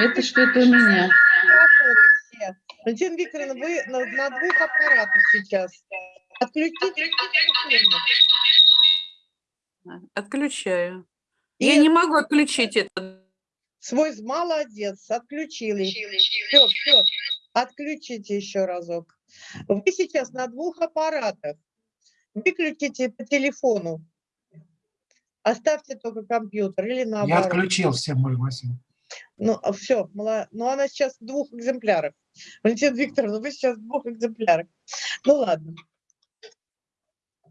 Это что-то у меня. Валентина Викторовна, вы на, на двух аппаратах сейчас. Отключите. Отключаю. И Я не могу отключить это. Свой молодец, отключили. Все, все. Отключите еще разок. Вы сейчас на двух аппаратах. Выключите по телефону. Оставьте только компьютер или наоборот. Я отключил все, Мария Васильевна. Ну, все, ну она сейчас в двух экземплярах. Валентина Викторовна, вы сейчас в двух экземплярах. Ну ладно.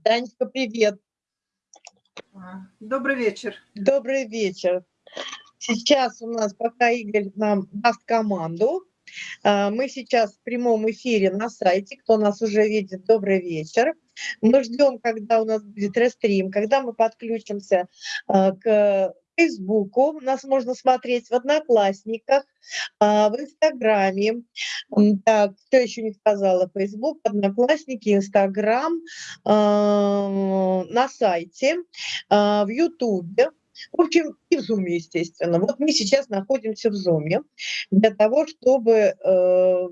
Танечка, привет. Добрый вечер. Добрый вечер. Сейчас у нас, пока Игорь нам даст команду, а, мы сейчас в прямом эфире на сайте, кто нас уже видит, добрый вечер. Мы ждем, когда у нас будет рестрим, когда мы подключимся а, к Фейсбуку, нас можно смотреть в Одноклассниках, а, в Инстаграме. Так, что еще не сказала? Фейсбук, Одноклассники, Инстаграм, на сайте, в Ютубе. В общем, и в Zoom, естественно. Вот мы сейчас находимся в Zoom для того, чтобы э,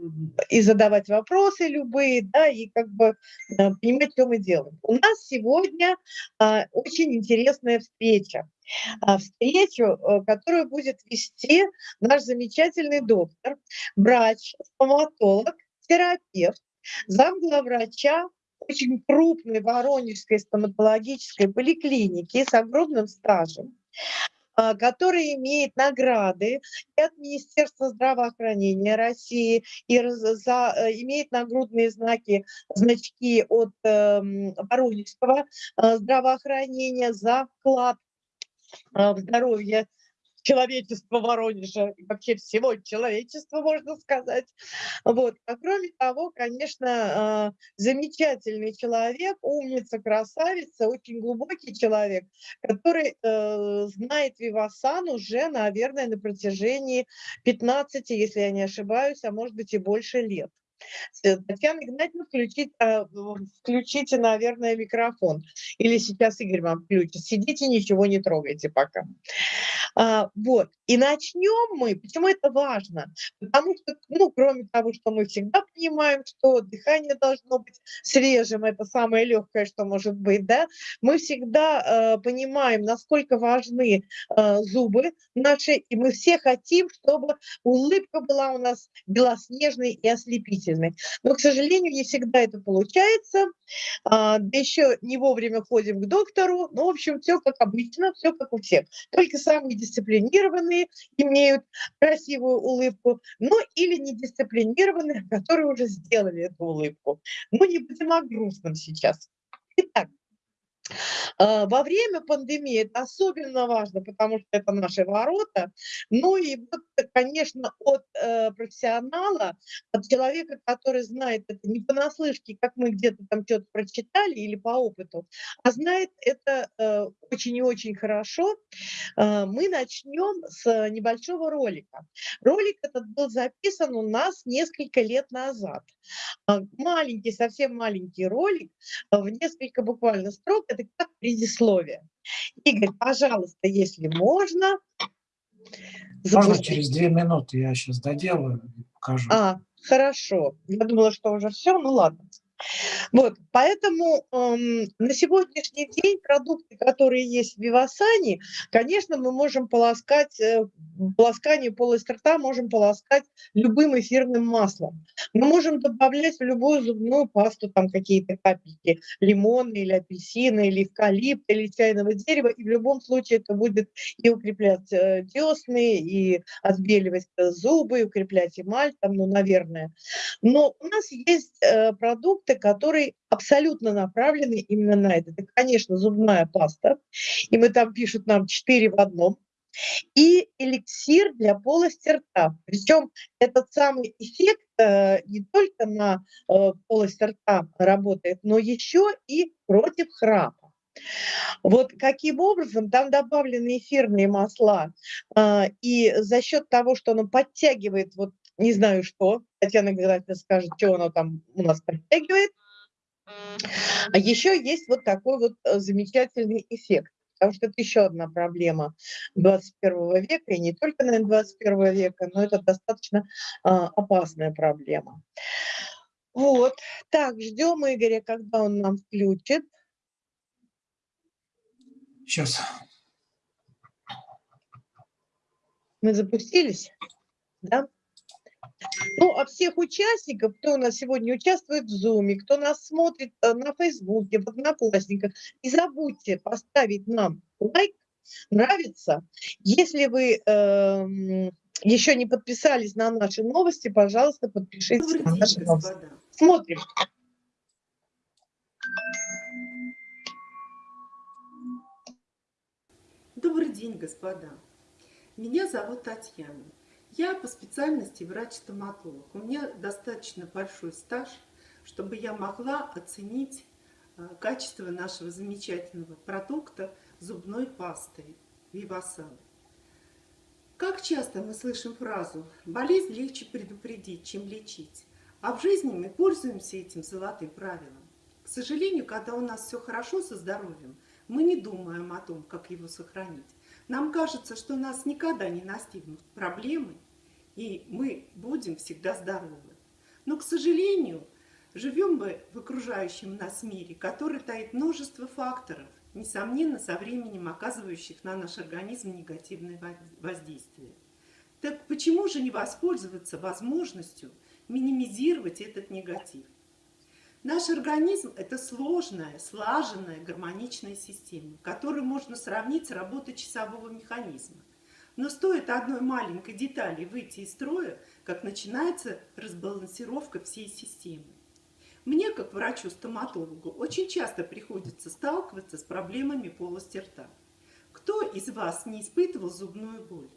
и задавать вопросы любые, да, и как бы э, понимать, что мы делаем. У нас сегодня э, очень интересная встреча. А, встречу, э, которую будет вести наш замечательный доктор, врач, стоматолог, терапевт, замглавврача очень крупной Воронежской стоматологической поликлиники с огромным стажем, который имеет награды и от Министерства здравоохранения России, и за, э, имеет нагрудные знаки, значки от э, Воронежского здравоохранения за вклад э, в здоровье человечества Воронежа, и вообще всего человечества, можно сказать. Вот. А кроме того, конечно, а, замечательный человек, умница, красавица, очень глубокий человек, который э, знает Вивасан уже, наверное, на протяжении 15, если я не ошибаюсь, а может быть и больше лет. Э, Татьяна Игнатьевна, включите, а, включите, наверное, микрофон. Или сейчас Игорь вам включит. Сидите, ничего не трогайте пока. А, вот. И начнем мы. Почему это важно? Потому что, ну, кроме того, что мы всегда понимаем, что дыхание должно быть свежим, это самое легкое, что может быть, да, мы всегда э, понимаем, насколько важны э, зубы наши, и мы все хотим, чтобы улыбка была у нас белоснежной и ослепительной длительной. Но, к сожалению, не всегда это получается. А, да еще не вовремя ходим к доктору. Ну, в общем, все как обычно, все как у всех. Только самые дисциплинированные имеют красивую улыбку, ну или недисциплинированные, которые уже сделали эту улыбку. Ну, не будем о грустном сейчас. Итак, во время пандемии это особенно важно, потому что это наши ворота. Ну и, вот, конечно, от э, профессионала, от человека, который знает это не понаслышке, как мы где-то там что-то прочитали или по опыту, а знает это э, очень и очень хорошо, э, мы начнем с небольшого ролика. Ролик этот был записан у нас несколько лет назад. Маленький, совсем маленький ролик, в несколько буквально строк, это как предисловие. Игорь, пожалуйста, если можно. Можно через две минуты, я сейчас доделаю и покажу. А, хорошо. Я думала, что уже все, ну ладно. Вот, поэтому эм, на сегодняшний день продукты, которые есть в Вивасане, конечно, мы можем полоскать, э, полоскание полости рта можем полоскать любым эфирным маслом. Мы можем добавлять в любую зубную пасту там какие-то капельки лимона или апельсина, или эвкалипта, или чайного дерева, и в любом случае это будет и укреплять э, десны, и отбеливать зубы, и укреплять эмаль, там, ну, наверное. Но у нас есть э, продукт, продукты, которые абсолютно направлены именно на это. Это, конечно, зубная паста, и мы там пишут нам 4 в одном, и эликсир для полости рта. Причем этот самый эффект э, не только на э, полость рта работает, но еще и против храпа. Вот каким образом там добавлены эфирные масла, э, и за счет того, что оно подтягивает вот не знаю что, Татьяна обязательно скажет, что оно там у нас подтягивает. А еще есть вот такой вот э, замечательный эффект. потому что это еще одна проблема 21 века, и не только, наверное, 21 века, но это достаточно а, опасная проблема. Вот, так, ждем Игоря, когда он нам включит. Сейчас. Мы запустились, да? Ну, а всех участников, кто у нас сегодня участвует в Zoom, кто нас смотрит э, на Фейсбуке, в Одноклассниках, не забудьте поставить нам лайк, нравится. Если вы э, еще не подписались на наши новости, пожалуйста, подпишитесь Добрый на день, наши новости. господа. Смотрим. Добрый день, господа. Меня зовут Татьяна. Я по специальности врач-стоматолог. У меня достаточно большой стаж, чтобы я могла оценить э, качество нашего замечательного продукта зубной пасты Вивасан. Как часто мы слышим фразу «болезнь легче предупредить, чем лечить», а в жизни мы пользуемся этим золотым правилом. К сожалению, когда у нас все хорошо со здоровьем, мы не думаем о том, как его сохранить. Нам кажется, что нас никогда не настигнут проблемы, и мы будем всегда здоровы. Но, к сожалению, живем мы в окружающем нас мире, который таит множество факторов, несомненно, со временем оказывающих на наш организм негативное воздействие. Так почему же не воспользоваться возможностью минимизировать этот негатив? Наш организм – это сложная, слаженная, гармоничная система, которую можно сравнить с работой часового механизма. Но стоит одной маленькой детали выйти из строя, как начинается разбалансировка всей системы. Мне, как врачу-стоматологу, очень часто приходится сталкиваться с проблемами полости рта. Кто из вас не испытывал зубную боль?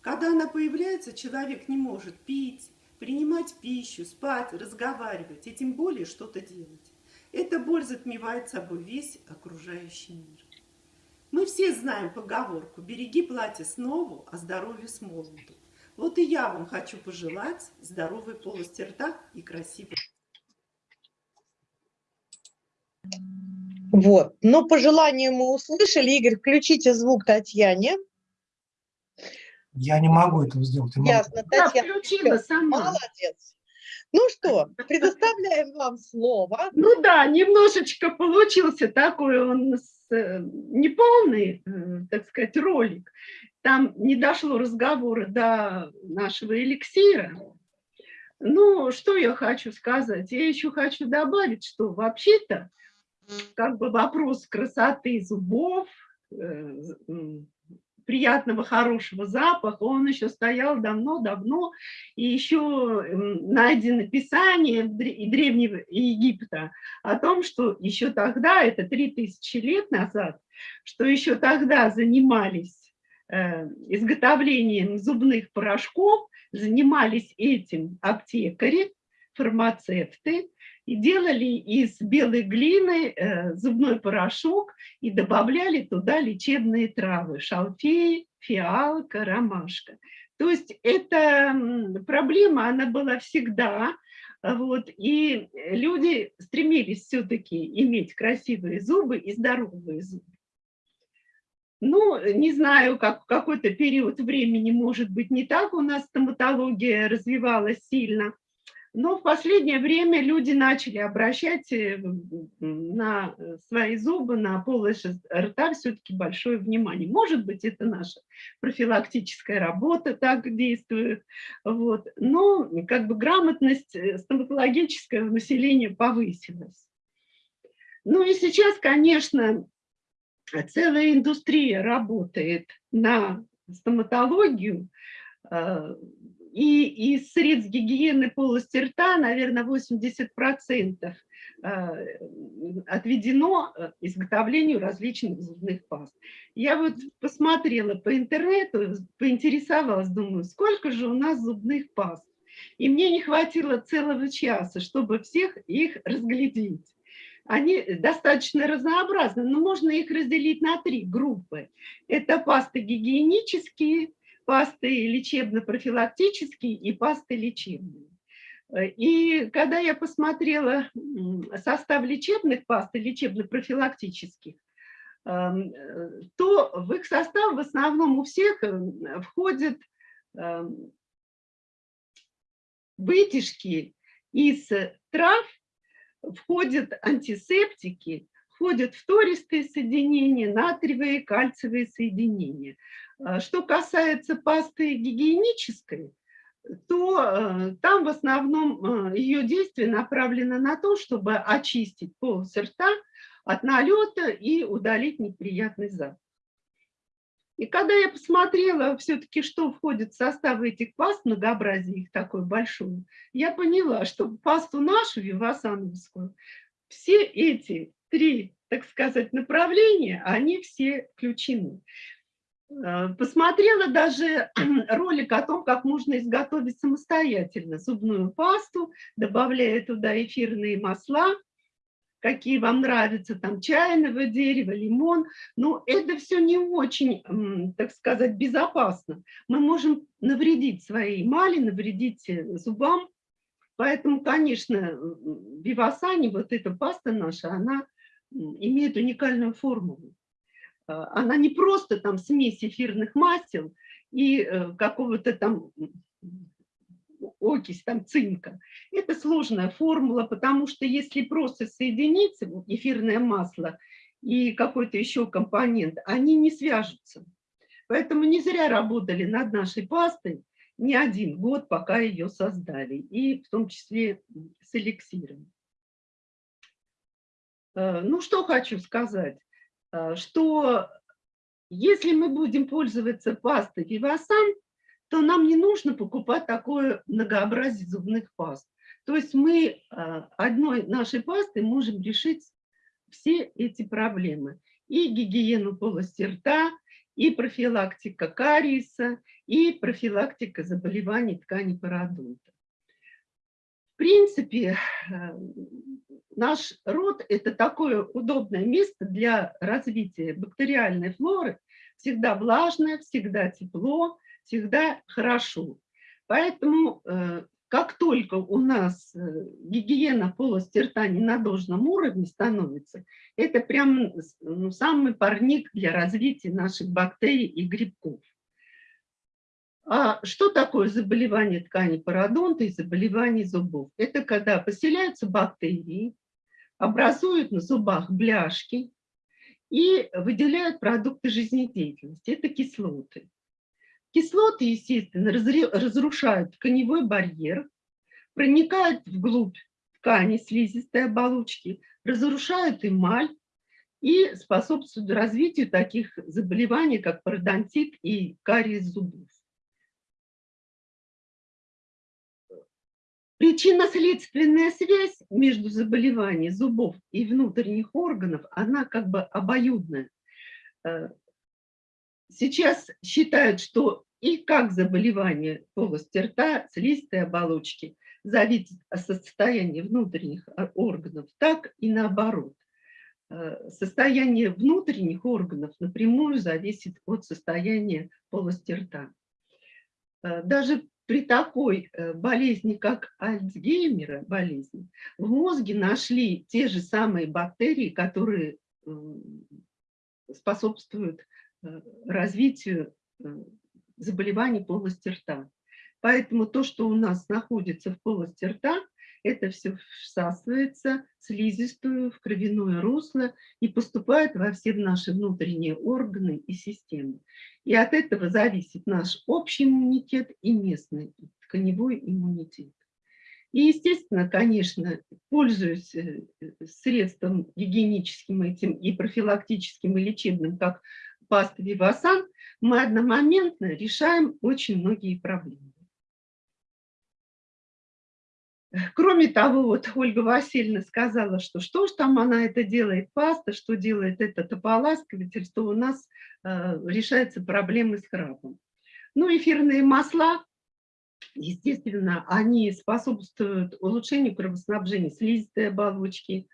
Когда она появляется, человек не может пить, принимать пищу, спать, разговаривать и тем более что-то делать. Эта боль затмевает собой весь окружающий мир. Мы все знаем поговорку «береги платье с нову, а здоровье с молоду». Вот и я вам хочу пожелать здоровой полости рта и красивой. Вот. Но по желанию мы услышали. Игорь, включите звук Татьяне. Я не могу этого сделать. Я могу. Ясно, Татьяна. включила всё, сама. Молодец. Ну что, предоставляем вам слово. Ну да, немножечко получился такой он с, неполный, э, так сказать, ролик. Там не дошло разговора до нашего эликсира. Ну, что я хочу сказать? Я еще хочу добавить, что вообще-то как бы вопрос красоты зубов, э, приятного, хорошего запаха, он еще стоял давно-давно, и еще найдено писание Древнего Египта о том, что еще тогда, это 3000 лет назад, что еще тогда занимались э, изготовлением зубных порошков, занимались этим аптекари, фармацевты, и делали из белой глины э, зубной порошок и добавляли туда лечебные травы, шалфей, фиалка, ромашка. То есть эта проблема, она была всегда, вот, и люди стремились все-таки иметь красивые зубы и здоровые зубы. Ну, не знаю, как в какой-то период времени, может быть, не так у нас стоматология развивалась сильно, но в последнее время люди начали обращать э, на свои зубы, на полость рта все-таки большое внимание. Может быть, это наша профилактическая работа так действует. Вот. Но как бы грамотность э, стоматологического населения повысилась. Ну и сейчас, конечно, целая индустрия работает на стоматологию, э, и из средств гигиены полости рта, наверное, 80% э, отведено э, изготовлению различных зубных паст. Я вот посмотрела по интернету, поинтересовалась, думаю, сколько же у нас зубных паст. И мне не хватило целого часа, чтобы всех их разглядеть. Они достаточно разнообразны, но можно их разделить на три группы. Это пасты гигиенические, пасты лечебно-профилактические и пасты лечебные. И когда я посмотрела состав лечебных паст и лечебно-профилактических, эм, то в их состав в основном у всех э, входят эм, вытяжки из трав, входят антисептики, входят фтористые соединения, натриевые, кальциевые соединения. А Что касается пасты гигиенической, то э, там в основном э, ее действие направлено на то, чтобы очистить полость рта от налета и удалить неприятный запах. И когда я посмотрела все-таки, что входит в состав этих паст, многообразие их такое большое, я поняла, что пасту нашу, вивасановскую, все эти три, так сказать, направления, они все включены. Э, посмотрела даже ролик о том, как можно изготовить самостоятельно зубную пасту, добавляя туда эфирные масла, какие вам нравятся, там чайного дерева, лимон. Но это все не очень, так сказать, безопасно. Мы можем навредить своей эмали, навредить э, зубам. Поэтому, конечно, Вивасани, вот эта паста наша, она имеет уникальную формулу. А, она не просто там смесь эфирных масел и э, какого-то там окись, там цинка. Это сложная формула, потому что если просто соединить эфирное масло и какой-то еще компонент, они не свяжутся. Поэтому не зря работали над нашей пастой не один год, пока ее создали, и в том числе с эликсиром. Э, ну, что хочу сказать. Э, что если мы будем пользоваться пастой Вивасан, то нам не нужно покупать такое многообразие зубных паст. То есть мы э, одной нашей пастой можем решить все эти проблемы. И гигиену полости рта, и профилактика кариеса, и профилактика заболеваний ткани пародонта. В принципе, Наш рот – это такое удобное место для развития бактериальной флоры. Всегда влажное, всегда тепло, всегда хорошо. Поэтому э, как только у нас э, гигиена полости рта не на должном уровне становится, это прям ну, самый парник для развития наших бактерий и грибков. А что такое заболевание ткани пародонта и заболевание зубов? Это когда поселяются бактерии, образуют на зубах бляшки и выделяют продукты жизнедеятельности. Это кислоты. Кислоты, естественно, разрушают тканевой барьер, проникают вглубь ткани слизистой оболочки, разрушают эмаль и способствуют развитию таких заболеваний, как пародонтит и кариес зубов. Причинно-следственная связь между заболеванием зубов и внутренних органов, она как бы обоюдная. Э, сейчас считают, что и как заболевание полости рта, слизистой оболочки зависит от состояния внутренних органов, так и наоборот. Э, состояние внутренних органов напрямую зависит от состояния полости рта. Э, даже при такой э, болезни, как Альцгеймера, болезнь, в мозге нашли те же самые бактерии, которые способствуют э, развитию э, заболеваний полости рта. Поэтому то, что у нас находится в полости рта, это все всасывается в слизистую, в кровяное русло и поступает во все наши внутренние органы и системы. И от этого зависит наш общий иммунитет и местный тканевой иммунитет. И, естественно, конечно, пользуясь э, средством гигиеническим этим и профилактическим и лечебным, как паста Вивасан, мы одномоментно решаем очень многие проблемы. Кроме того, вот Ольга Васильевна сказала, что что ж там она это делает, паста, что делает этот ополаскиватель, что у нас э, решаются проблемы с храпом. Ну, эфирные масла, естественно, они способствуют улучшению кровоснабжения слизистой оболочки.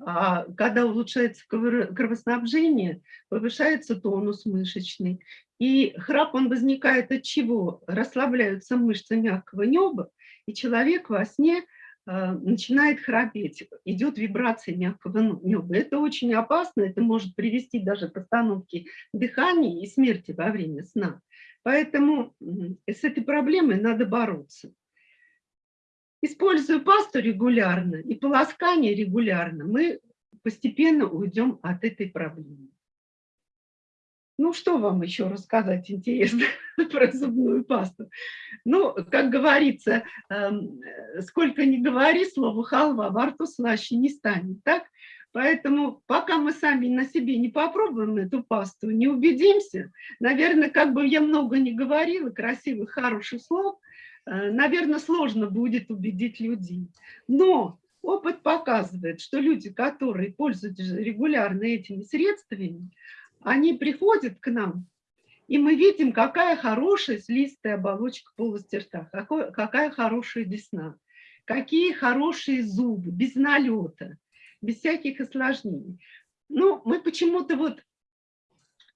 А когда улучшается кровоснабжение, повышается тонус мышечный. И храп, он возникает от чего? Расслабляются мышцы мягкого неба, и человек во сне э, начинает храпеть, идет вибрация мягкого неба. Это очень опасно, это может привести даже к остановке дыхания и смерти во время сна. Поэтому с этой проблемой надо бороться. Используя пасту регулярно и полоскание регулярно, мы постепенно уйдем от этой проблемы. Ну, что вам еще рассказать интересно про зубную пасту? Ну, как говорится, эм, сколько ни говори, слово халва во рту слаще не станет, так? Поэтому пока мы сами на себе не попробуем эту пасту, не убедимся, наверное, как бы я много не говорила, красивых, хороших слов, наверное, сложно будет убедить людей. Но опыт показывает, что люди, которые пользуются регулярно этими средствами, они приходят к нам, и мы видим, какая хорошая слизистая оболочка полости рта, какой, какая хорошая десна, какие хорошие зубы, без налета, без всяких осложнений. Ну, мы почему-то вот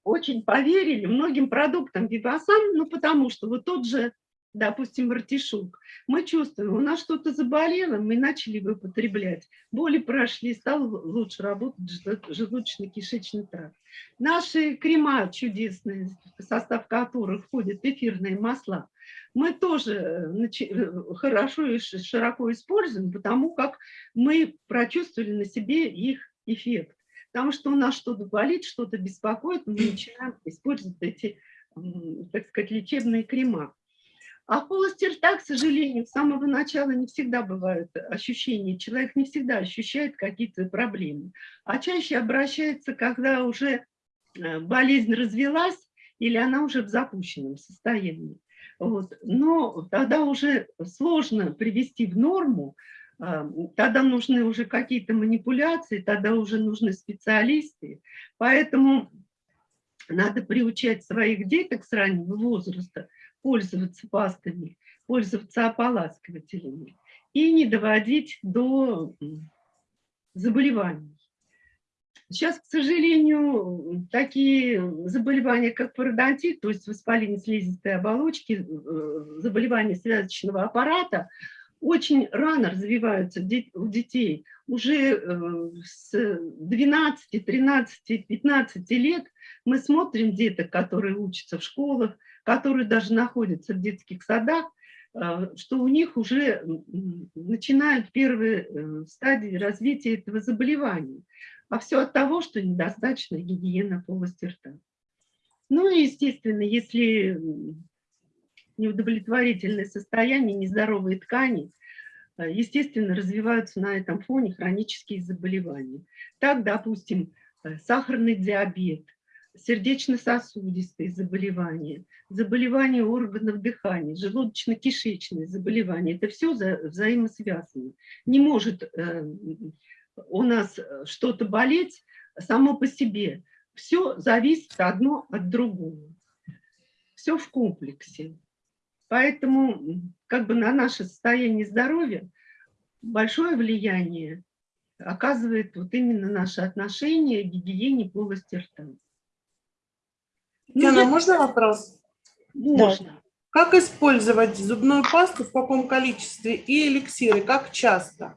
очень поверили многим продуктам Вивасан, ну, потому что вот тот же допустим, артишок, мы чувствуем, у нас что-то заболело, мы начали его употреблять, боли прошли, стал лучше работать желудочно-кишечный тракт. Наши крема чудесные, в состав которых входят эфирные масла, мы тоже э, э, хорошо и широко используем, потому как мы прочувствовали на себе их эффект. Потому что у нас что-то болит, что-то беспокоит, мы начинаем использовать эти, так сказать, лечебные крема. А в полости рта, к сожалению, с самого начала не всегда бывают ощущения. Человек не всегда ощущает какие-то проблемы. А чаще обращается, когда уже э, болезнь развелась или она уже в запущенном состоянии. Вот. Но тогда уже сложно привести в норму, э, тогда нужны уже какие-то манипуляции, тогда уже нужны специалисты. Поэтому надо приучать своих деток с раннего возраста пользоваться пастами, пользоваться ополаскивателями и не доводить до заболеваний. Сейчас, к сожалению, такие заболевания, как пародонтит, то есть воспаление слизистой оболочки, э, заболевания связочного аппарата, очень рано развиваются у детей. Уже э, с 12, 13, 15 лет мы смотрим деток, которые учатся в школах, которые даже находятся в детских садах, э, что у них уже начинают первые э, стадии развития этого заболевания. А все от того, что недостаточно гигиена полости рта. Ну и, естественно, если неудовлетворительное состояние, нездоровые ткани, э, естественно, развиваются на этом фоне хронические заболевания. Так, допустим, сахарный диабет – сердечно-сосудистые заболевания, заболевания органов дыхания, желудочно-кишечные заболевания. Это все взаимосвязано. Не может э, у нас что-то болеть само по себе. Все зависит одно от другого. Все в комплексе. Поэтому как бы на наше состояние здоровья большое влияние оказывает вот именно наше отношение к гигиене полости рта. Диана, можно вопрос? Можно. Как использовать зубную пасту, в каком количестве и эликсиры, как часто?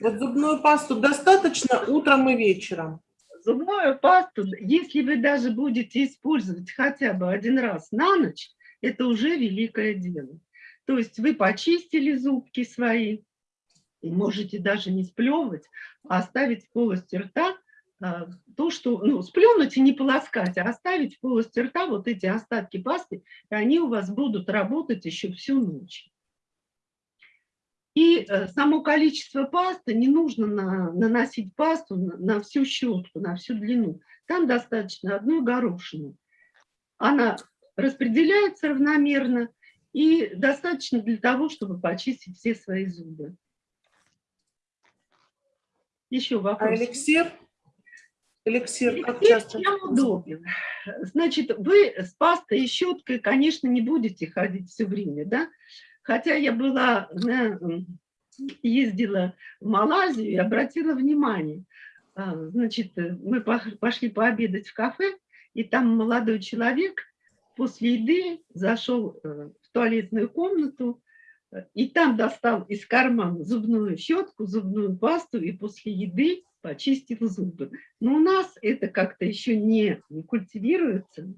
Вот зубную пасту достаточно утром и вечером? Зубную пасту, если вы даже будете использовать хотя бы один раз на ночь, это уже великое дело. То есть вы почистили зубки свои, и можете даже не сплевывать, а оставить в полости рта то, что, ну, сплюнуть и не полоскать, а оставить в полости рта вот эти остатки пасты, и они у вас будут работать еще всю ночь. И э, само количество пасты, не нужно на, наносить пасту на, на всю щетку, на всю длину. Там достаточно одной горошины. Она распределяется равномерно и достаточно для того, чтобы почистить все свои зубы. Еще вопрос. А эликсир? Эликсир как Эликсир часто? чем удобен? Значит, вы с пастой и щеткой, конечно, не будете ходить все время, да? Хотя я была, ездила в Малайзию и обратила внимание. А, значит, мы пошли пообедать в кафе, и там молодой человек после еды зашел э, в туалетную комнату, и там достал из кармана зубную щетку, зубную пасту и после еды почистил зубы. Но у нас это как-то еще не, не культивируется.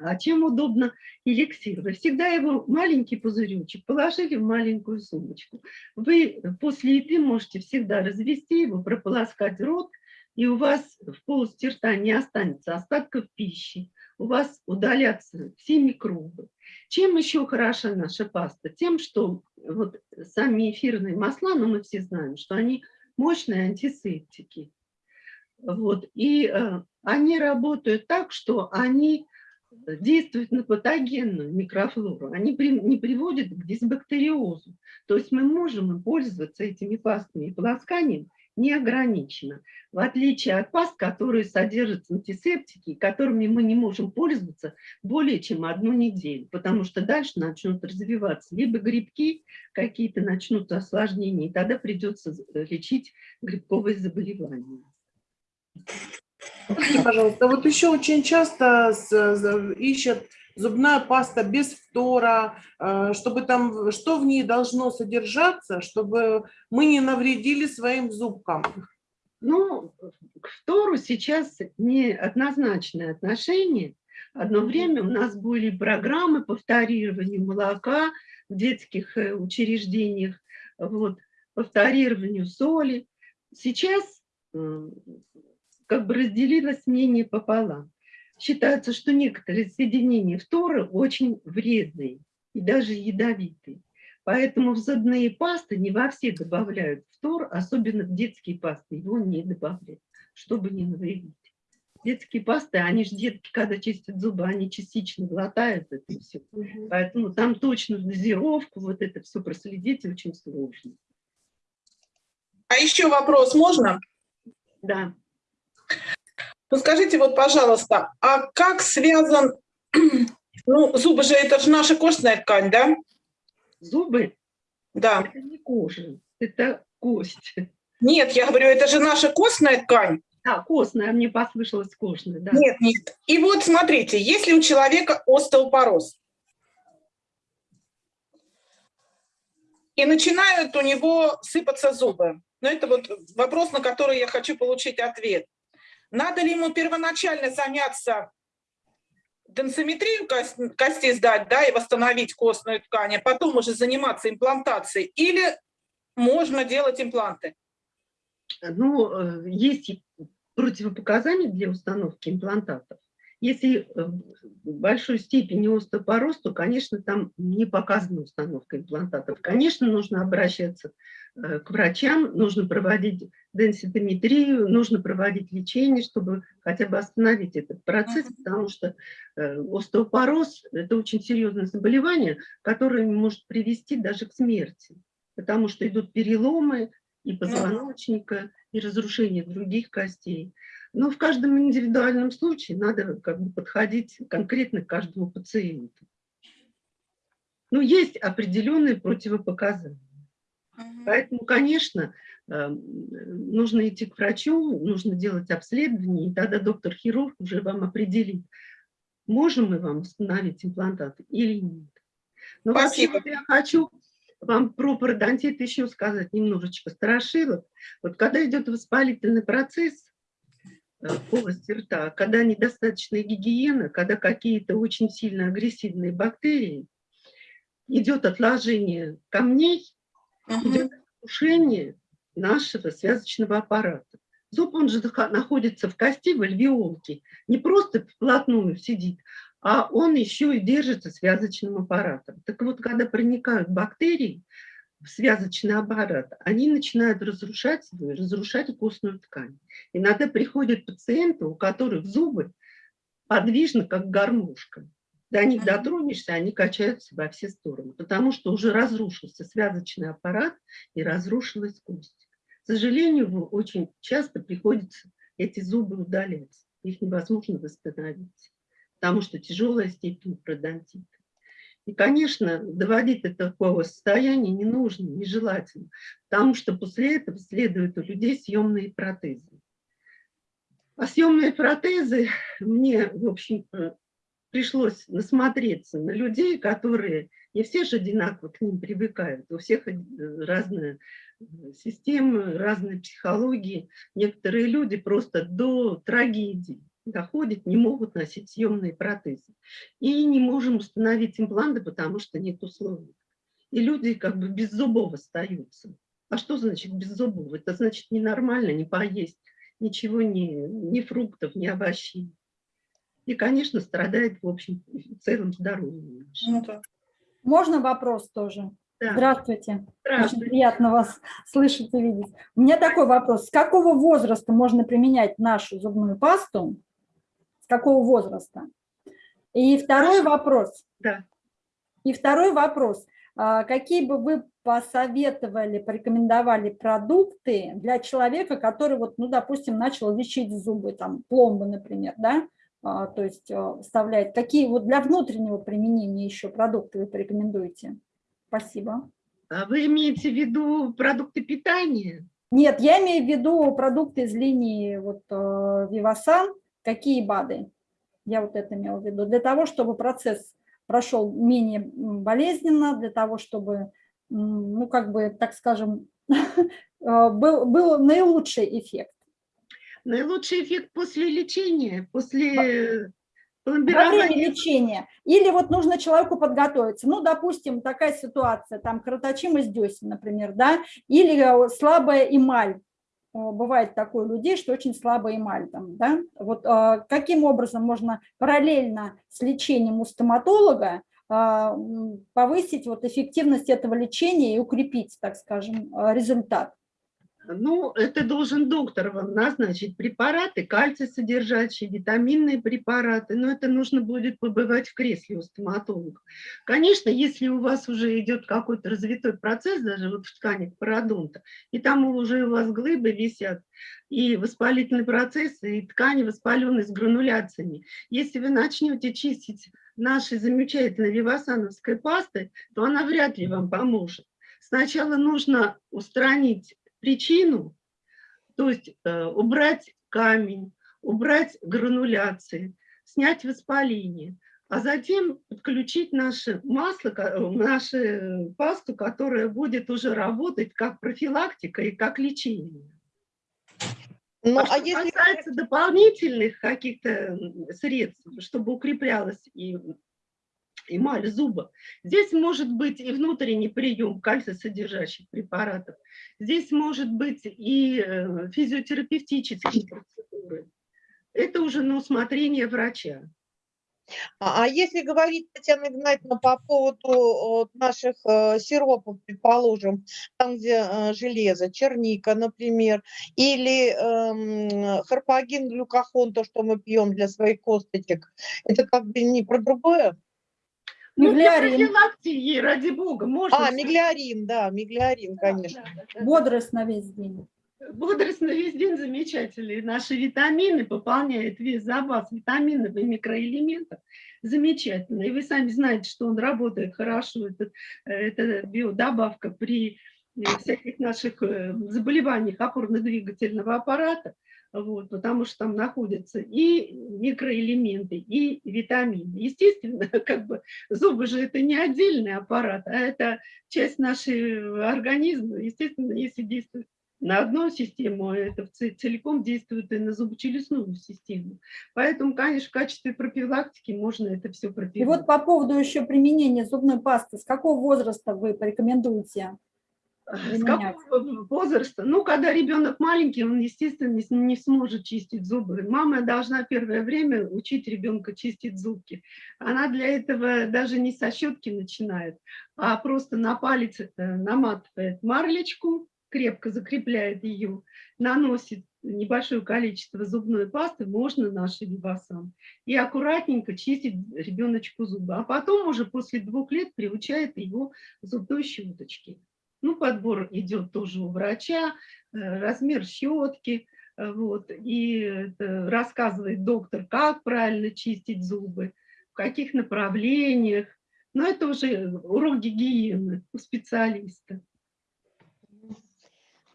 А чем удобно эликсир? Вы всегда его маленький пузыречек положили в маленькую сумочку. Вы после еды можете всегда развести его, прополоскать рот, и у вас в полости рта не останется остатков пищи, у вас удалятся все микробы. Чем еще хороша наша паста? Тем, что вот сами эфирные масла, ну мы все знаем, что они мощные антисептики. Вот, и э, они работают так, что они действуют на патогенную микрофлору, они при, не приводят к дисбактериозу. То есть мы можем пользоваться этими пастами и полосканием неограниченно, в отличие от паст, которые содержат антисептики, которыми мы не можем пользоваться более чем одну неделю, потому что дальше начнут развиваться либо грибки, какие-то начнутся осложнения, и тогда придется лечить грибковые заболевания. Пожалуйста, вот еще очень часто з- ищут зубная паста без фтора, э, чтобы там, что в ней должно содержаться, чтобы мы не навредили своим зубкам. Ну, к фтору сейчас неоднозначное отношение. Одно время у нас были программы по фторированию молока в детских э, учреждениях, вот, по фторированию соли. Сейчас м, как бы разделилось мнение пополам. Считается, что некоторые соединения фтора очень вредные и даже ядовитые. Поэтому в зубные пасты не во все добавляют фтор, особенно в детские пасты его не добавляют, чтобы не навредить. Детские пасты, они же детки, когда чистят зубы, они частично глотают это все. Поэтому там точно дозировку, вот это все проследить очень сложно. А еще вопрос можно? Да. Ну скажите вот, пожалуйста, а как связан, ну зубы же это же наша костная ткань, да? Зубы Да. это не кожа, это кость. Нет, я говорю, это же наша костная ткань. А, костная, мне послышалось костная, да. Нет, нет. И вот смотрите, если у человека остеопороз, и начинают у него сыпаться зубы, ну это вот вопрос, на который я хочу получить ответ. Надо ли ему первоначально заняться денсометрию кос- костей сдать, да, и восстановить костную ткань, а потом уже заниматься имплантацией, или можно делать импланты? Ну, э, есть противопоказания для установки имплантатов. Если э, в большой степени остеопороз, то, конечно, там не показана установка имплантатов. Конечно, нужно обращаться э, к врачам, нужно проводить денситометрию, нужно проводить лечение, чтобы хотя бы остановить этот процесс, Мгм. потому что э, остеопороз – это очень серьезное заболевание, которое может привести даже к смерти, потому что идут переломы и позвоночника, и разрушение других костей. Но в каждом индивидуальном случае надо как бы подходить конкретно к каждому пациенту. Но есть определенные противопоказания. Поэтому, конечно, э, нужно идти к врачу, нужно делать обследование, и тогда доктор-хирург уже вам определит, можем мы вам установить имплантат или нет. Но вообще Спасибо. вот я хочу вам про пародонтит еще сказать немножечко страшилок. Вот когда идет воспалительный процесс э, в полости рта, когда недостаточная гигиена, когда какие-то очень сильно агрессивные бактерии, идет отложение камней, Мгм. идет разрушение нашего связочного аппарата. Зуб, он же находится в кости, в альвеолке, не просто вплотную сидит, а он еще и держится связочным аппаратом. Так вот, когда проникают бактерии в связочный аппарат, они начинают разрушать его, и разрушать костную ткань. Иногда приходят пациенты, у которых зубы подвижны, как гармошка. До них дотронешься, они качаются во все стороны, потому что уже разрушился связочный аппарат и разрушилась кость. К сожалению, очень часто приходится эти зубы удалять. Их невозможно восстановить, потому что тяжелая степень пародонтита. И, конечно, доводить до такого состояния не нужно, нежелательно, потому что после этого следуют у людей съемные протезы. А съемные протезы мне, в общем, пришлось насмотреться на людей, которые Не все же одинаково к ним привыкают. У всех э, разная э, система, разные психологии. Некоторые люди просто до трагедии доходят, не могут носить съемные протезы. И не можем установить импланты, потому что нет условий. И люди как бы без зубов остаются. А что значит без зубов? Это значит ненормально, не поесть, ничего, ни, ни фруктов, ни овощей. И, конечно, страдает, в общем, в целом здоровье. Ну да. Можно вопрос тоже? Да. Здравствуйте. Очень Здравствуйте. приятно вас слышать и видеть. У меня такой вопрос. С какого возраста можно применять нашу зубную пасту? С какого возраста? И второй вопрос. Да. И второй вопрос. А Какие бы вы посоветовали, порекомендовали продукты для человека, который, вот, ну, допустим, начал лечить зубы, там, пломбы, например, да, то есть а, вставляет. Какие вот для внутреннего применения еще продукты вы порекомендуете? Спасибо. А вы имеете в виду продукты питания? Нет, я имею в виду продукты из линии вот Вивасан, какие БАДы, я вот это имела в виду, для того, чтобы процесс прошел менее болезненно, для того, чтобы, ну, как бы, так скажем, был, был наилучший эффект. Наилучший эффект после лечения, после Во время лечения. Или вот нужно человеку подготовиться. Ну, допустим, такая ситуация, там кровоточимость десен, например, да, или э, слабая эмаль. Э, Бывает такое у людей, что очень слабая эмаль там, да. Вот э, каким образом можно параллельно с лечением у стоматолога повысить вот эффективность этого лечения и укрепить, так скажем, результат? Ну, это должен доктор вам назначить препараты, кальций содержащие, витаминные препараты, но это нужно будет побывать в кресле у стоматолога. Конечно, если у вас уже идет какой-то развитой процесс, даже вот в тканях пародонта, и там уже у вас глыбы висят, и воспалительный процесс, и ткани воспаленные с грануляциями. Если вы начнете чистить нашей замечательной вивасановской пастой, то она вряд ли вам поможет. Сначала нужно устранить причину, то есть э, убрать камень, убрать грануляции, снять воспаление, а затем подключить наше масло, э, нашу пасту, которая будет уже работать как профилактика и как лечение. Ну, а а что если касается дополнительных каких-то средств, чтобы укреплялась и эмаль зуба, здесь может быть и внутренний прием кальций-содержащих препаратов, здесь может быть и э, физиотерапевтические процедуры. Это уже на усмотрение врача. А а если говорить, Татьяна Игнатьевна, по поводу наших э, сиропов, предположим, там, где э, железо, черника, например, или эм, харпагин, глюкохон, то, что мы пьем для своих косточек, это как бы не про другое? Ну, для Миглярин. профилактики, ради бога, можно. А, миглиарин, да, миглиарин, конечно. да, да, да. Бодрость на весь день. Бодрость на весь день замечательные. Наши витамины пополняют весь запас витаминов и микроэлементов. Замечательно. И вы сами знаете, что он работает хорошо. Это, э, это биодобавка при э, всяких наших э, заболеваниях опорно-двигательного аппарата. Вот, потому что там находятся и микроэлементы, и витамины. Естественно, как бы зубы же это не отдельный аппарат, а это часть нашего организма. Естественно, если действует на одну систему, это целиком действует и на зубочелюстную систему. Поэтому, конечно, в качестве профилактики можно это все И пропивать. вот по поводу еще применения зубной пасты, с какого возраста вы порекомендуете? С какого возраста? Ну, когда ребенок маленький, он, естественно, не, не сможет чистить зубы. Мама должна первое время учить ребенка чистить зубки. Она для этого даже не со щетки начинает, а просто на палец наматывает марлечку, крепко закрепляет ее, наносит небольшое количество зубной пасты, можно наши вивасан, и аккуратненько чистить ребеночку зубы. А потом уже после двух лет приучает его зубной щеточке. Ну, подбор идет тоже у врача, э, размер щетки, э, вот, и рассказывает доктор, как правильно чистить зубы, в каких направлениях. Но это уже урок гигиены у специалиста.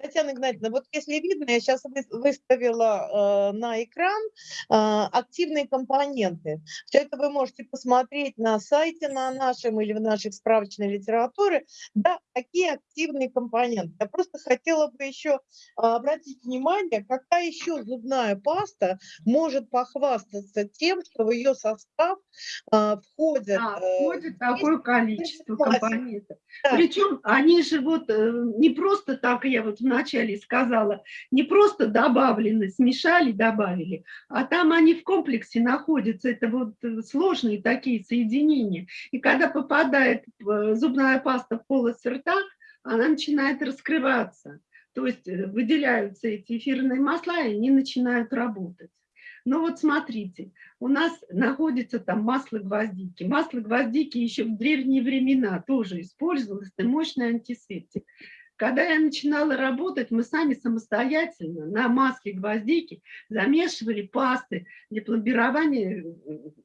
Татьяна Игнатьевна, вот если видно, я сейчас выставила э, на экран э, активные компоненты. Все это вы можете посмотреть на сайте на нашем или в наших справочной литературе. Да, какие активные компоненты. Я просто хотела бы еще э, обратить внимание, какая еще зубная паста может похвастаться тем, что в ее состав э, входит... Э, входит такое количество компонентов. Да. Причем они же вот э, не просто так, я вот вначале сказала, не просто добавлены, смешали, добавили, а там они в комплексе находятся, это вот э, сложные такие соединения. И когда попадает э, зубная паста в полость рта, она начинает раскрываться. То есть э, выделяются эти эфирные масла, и они начинают работать. Ну вот смотрите, у нас находится там масло гвоздики. Масло гвоздики еще в древние времена тоже использовалось, это мощный антисептик. Когда я начинала работать, мы сами самостоятельно на масле гвоздики замешивали пасты для пломбирования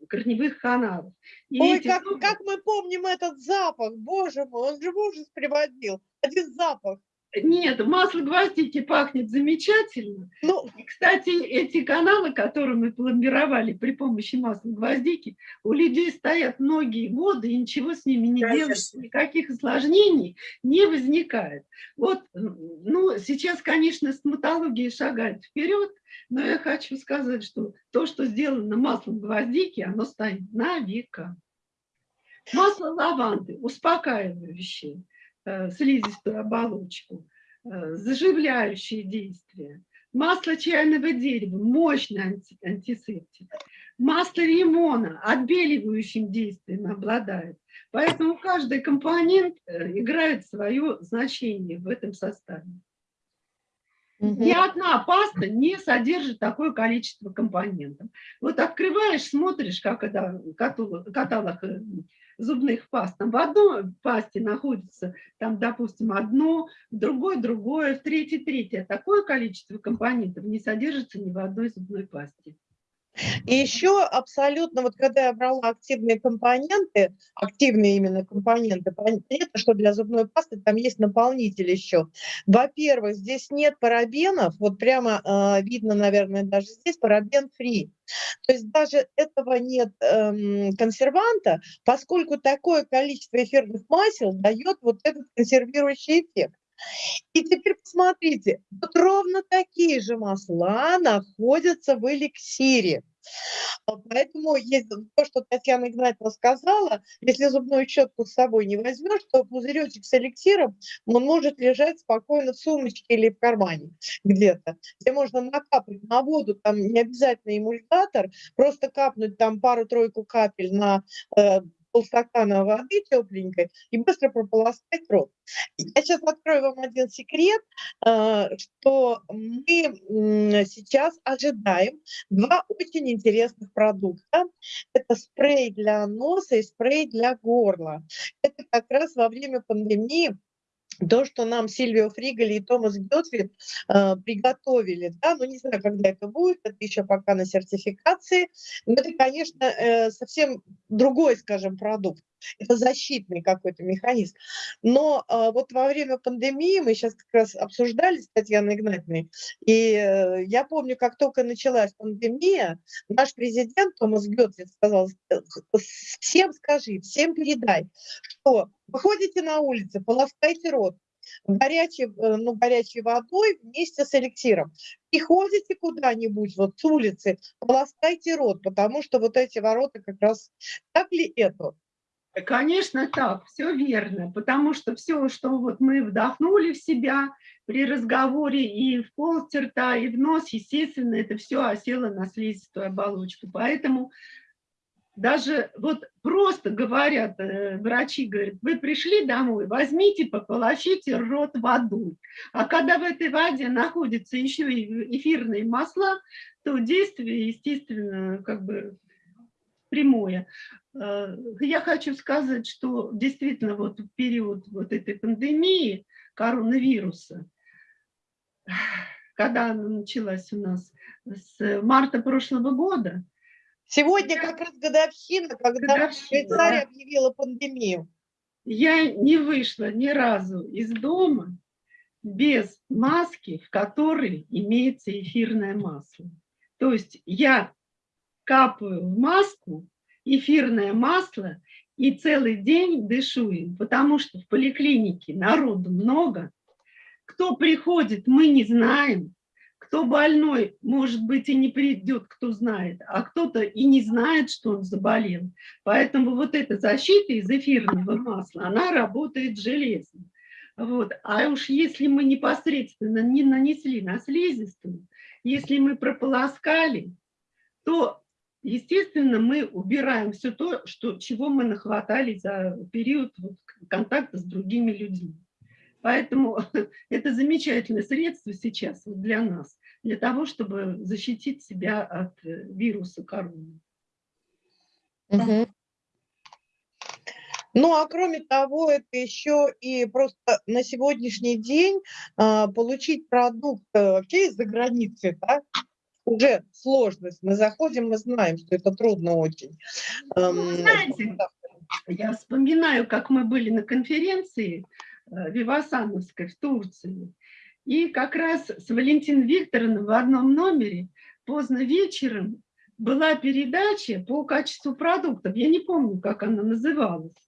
корневых каналов. И Ой, как, зубы- как мы помним этот запах, боже мой, он же ужас приводил. Один запах. Нет, масло гвоздики пахнет замечательно. Ну, И, кстати, эти каналы, которые мы пломбировали при помощи масла гвоздики, у людей стоят многие годы, и ничего с ними не Конечно. делается, никаких осложнений не возникает. Вот, ну, сейчас, конечно, стоматология шагает вперед, но я хочу сказать, что то, что сделано маслом гвоздики, оно стоит на века. Масло лаванды успокаивающее, слизистую оболочку, э, заживляющие действия. Масло чайного дерева – мощный анти- антисептик. Масло лимона отбеливающим действием обладает. Поэтому каждый компонент э, играет свое значение в этом составе. Ни одна паста не содержит такое количество компонентов. Вот открываешь, смотришь, как это каталог, э, зубных паст. Там в одной пасте находится, там, допустим, одно, в другой другое, в третьей третье. Такое количество компонентов не содержится ни в одной зубной пасте. И еще абсолютно, вот когда я брала активные компоненты, активные именно компоненты, понятно, что для зубной пасты там есть наполнитель еще. Во-первых, здесь нет парабенов, вот прямо э, видно, наверное, даже здесь парабен-фри. То есть даже этого нет эм, консерванта, поскольку такое количество эфирных масел дает вот этот консервирующий эффект. И теперь посмотрите, вот ровно такие же масла находятся в эликсире. А Поэтому есть то, что Татьяна Игнатьевна сказала, если зубную щетку с собой не возьмешь, то пузыречек с эликсиром, он может лежать спокойно в сумочке или в кармане где-то, где можно накапать на воду, там не обязательно эмульгатор, просто капнуть там пару-тройку капель на э, полстакана воды тепленькой и быстро прополоскать рот. Я сейчас открою вам один секрет, э, что мы сейчас ожидаем два очень интересных продукта. Это спрей для носа и спрей для горла. Это как раз во время пандемии то, что нам Сильвио Фригали и Томас Гетфрид э, приготовили, да, ну не знаю, когда это будет, это еще пока на сертификации, но это, конечно, э, совсем другой, скажем, продукт. Это защитный какой-то механизм. Но э, вот во время пандемии мы сейчас как раз обсуждали с Татьяной Игнатьевной, и э, я помню, как только началась пандемия, наш президент Томас Гетфрид сказал, «Э, всем скажи, всем передай, что выходите на улицу, полоскайте рот, горячей, э, ну, горячей водой вместе с эликсиром. Приходите куда-нибудь вот с улицы, полоскайте рот, потому что вот эти ворота как раз... Так ли это? Конечно, так, все верно, потому что все, что вот мы вдохнули в себя при разговоре и в полость рта, и в нос, естественно, это все осело на слизистую оболочку. Поэтому даже вот просто говорят, э, врачи говорят, вы пришли домой, возьмите, пополощите рот водой. А когда в этой воде находятся еще и эфирные масла, то действие, естественно, как бы прямое. Э, Я хочу сказать, что действительно вот в период вот этой пандемии коронавируса, когда она началась у нас с марта прошлого года, Сегодня Я- как раз годовщина, когда Годовщина, Швейцария да. объявила пандемию. я не вышла ни разу из дома, без маски, в которой имеется эфирное масло. То есть я капаю в маску эфирное масло и целый день дышу им, потому что в поликлинике народу много. Кто приходит, мы не знаем. Кто больной, может быть, и не придет, кто знает, а кто-то и не знает, что он заболел. Поэтому вот эта защита из эфирного масла, она работает железно. Вот. А уж если мы непосредственно не нанесли на слизистую, если мы прополоскали, то, естественно, мы убираем все то, что, чего мы нахватали за период вот контакта с другими людьми. Поэтому это замечательное средство сейчас вот для нас, для того, чтобы защитить себя от э, вируса короны. Мгм. Ну, а кроме того, это еще и просто на сегодняшний день а, получить продукт э, вообще из-за границы, да, уже сложность. Мы заходим, мы знаем, что это трудно очень. Ну, Эм, знаете, я вспоминаю, как мы были на конференции э, Вивасановской в Турции, и как раз с Валентиной Викторовной в одном номере поздно вечером была передача по качеству продуктов. Я не помню, как она называлась.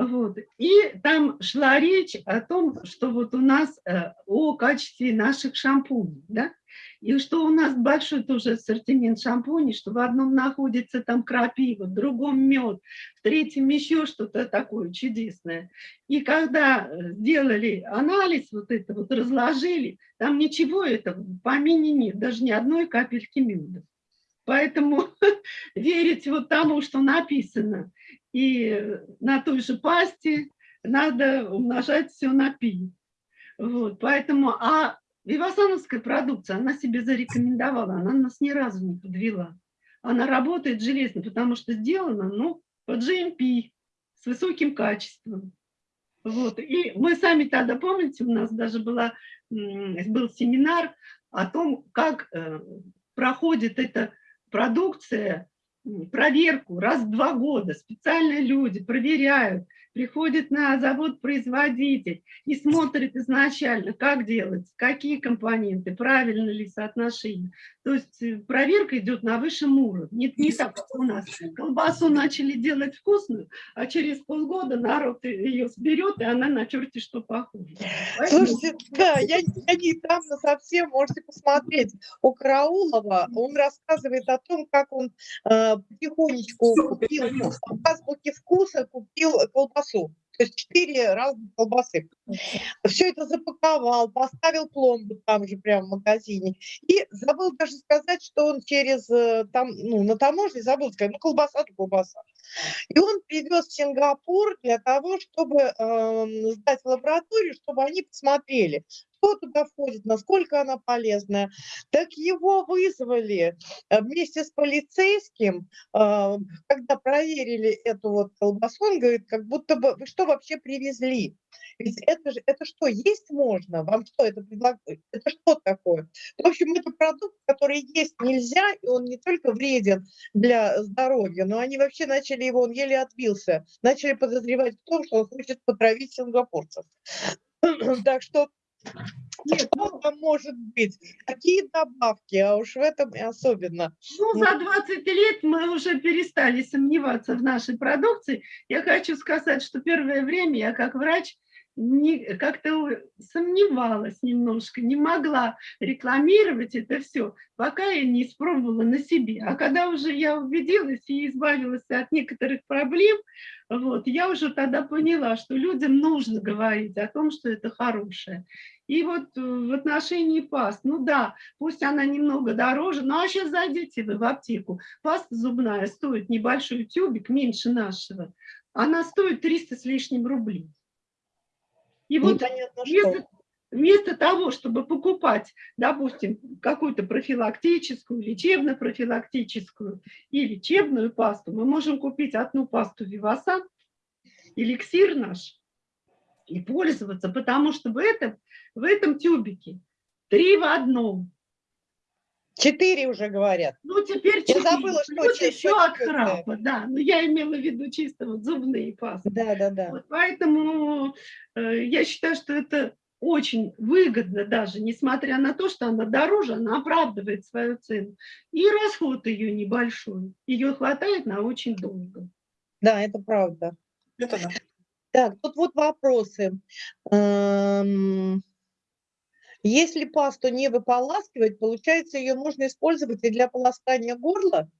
Вот. И там шла речь о том, что вот у нас э, о качестве наших шампуней, да, и что у нас большой тоже ассортимент шампуней, что в одном находится там крапива, в другом мед, в третьем еще что-то такое чудесное. И когда э, сделали анализ, вот это вот разложили, там ничего этого в помине нет, даже ни одной капельки меда. Поэтому верить вот тому, что написано, и на той же пасте надо умножать все на пи. Вот, поэтому, а Вивасановская продукция, она себе зарекомендовала, она нас ни разу не подвела. Она работает железно, потому что сделана, ну, по GMP, с высоким качеством. Вот. И мы сами тогда, помните, у нас даже была, был семинар о том, как э, проходит эта продукция проверку раз в два года. Специальные люди проверяют, приходят на завод-производитель и смотрят изначально, как делать, какие компоненты, правильно ли соотношение. То есть э, проверка идет на высшем уровне. Не, не так, как у нас. Колбасу начали делать вкусную, а через полгода народ ее сберет, и она на черте что. Поэтому... Слушайте, да, я, я недавно совсем, можете посмотреть, у Караулова, он рассказывает о том, как он э, потихонечку купил, в азбуке вкуса купил колбасу. То есть четыре разных колбасы. Все это запаковал, поставил пломбу там же прямо в магазине. И забыл даже сказать, что он через, э, там, ну, на таможне забыл сказать, ну, колбаса, то колбаса. И он привез в Сингапур для того, чтобы э, сдать в лабораторию, чтобы они посмотрели, что туда входит, насколько она полезная. Так его вызвали э, вместе с полицейским, э, когда проверили эту вот колбасу, он говорит, как будто бы, вы что вообще привезли? Ведь это же, это что, есть можно? Вам что это предлагают? Это что такое? В общем, это продукт, который есть нельзя, и он не только вреден для здоровья, но они вообще начали его, он еле отбился, начали подозревать в том, что он хочет потравить сингапурцев. Так что нет, что там может быть? Какие добавки, а уж в этом и особенно. Ну, за 20 лет мы уже перестали сомневаться в нашей продукции. Я хочу сказать, что первое время я как врач как-то сомневалась немножко, не могла рекламировать это все, пока я не испробовала на себе. А когда уже я убедилась и избавилась от некоторых проблем, вот, я уже тогда поняла, что людям нужно говорить о том, что это хорошее. И вот э, в отношении паст, ну да, пусть она немного дороже, ну а сейчас зайдите вы в аптеку, паста зубная стоит небольшой тюбик, меньше нашего, она стоит 300 с лишним рублей. И вот вместо, вместо того, чтобы покупать, допустим, какую-то профилактическую, лечебно-профилактическую и лечебную пасту, мы можем купить одну пасту Вивасан, эликсир наш, и пользоваться, потому что в этом, в этом тюбике три в одном. Четыре уже говорят. Ну, теперь четыре. Я забыла, что Плюс еще от храпа, да. Но я имела в виду чисто вот зубные пасты. Да, да, да. Вот, поэтому э, я считаю, что это очень выгодна даже, несмотря на то, что она дороже, она оправдывает свою цену. И расход ее небольшой, ее хватает на очень долго. Да, это правда. Это да. Так, тут вот вопросы. Эм, Если пасту не выполаскивать, получается, ее можно использовать и для полоскания горла?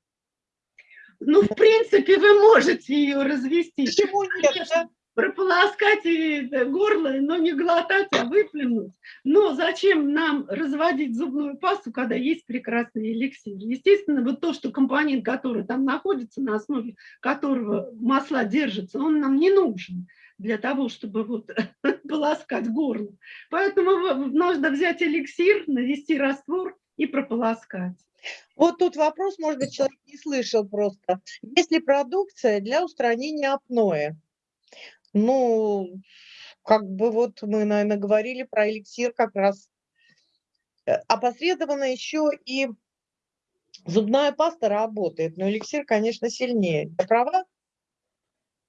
Ну, в принципе, вы можете ее развести. Почему нет? Конечно, да? прополоскать да, горло, но не глотать, а выплюнуть. Но зачем нам разводить зубную пасту, когда есть прекрасный эликсир? Естественно, вот то, что компонент, который там находится, на основе которого масла держатся, он нам не нужен для того, чтобы вот полоскать горло. Поэтому нужно взять эликсир, навести раствор и прополоскать. Вот тут вопрос, может быть, человек не слышал просто. Есть ли продукция для устранения апноэ? Ну, как бы вот мы, наверное, говорили про эликсир как раз. Э, Опосредованно еще и зубная паста работает, но эликсир, конечно, сильнее. Я права?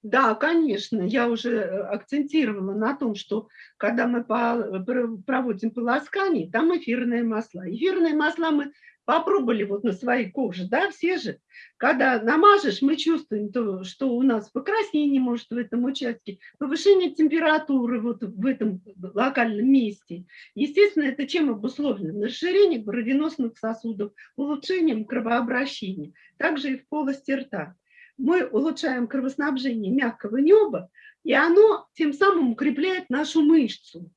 Да, конечно, я уже э, акцентировала на том, что когда мы проводим полоскание, там эфирные масла. Эфирные масла мы попробовали вот на своей коже, да, все же. Когда намажешь, мы чувствуем, то, что у нас покраснение может в этом участке, повышение температуры вот в этом локальном месте. Естественно, это чем обусловлено? Расширением кровеносных сосудов, улучшением кровообращения, также и в полости рта мы улучшаем кровоснабжение мягкого неба, и оно тем самым укрепляет нашу мышцу.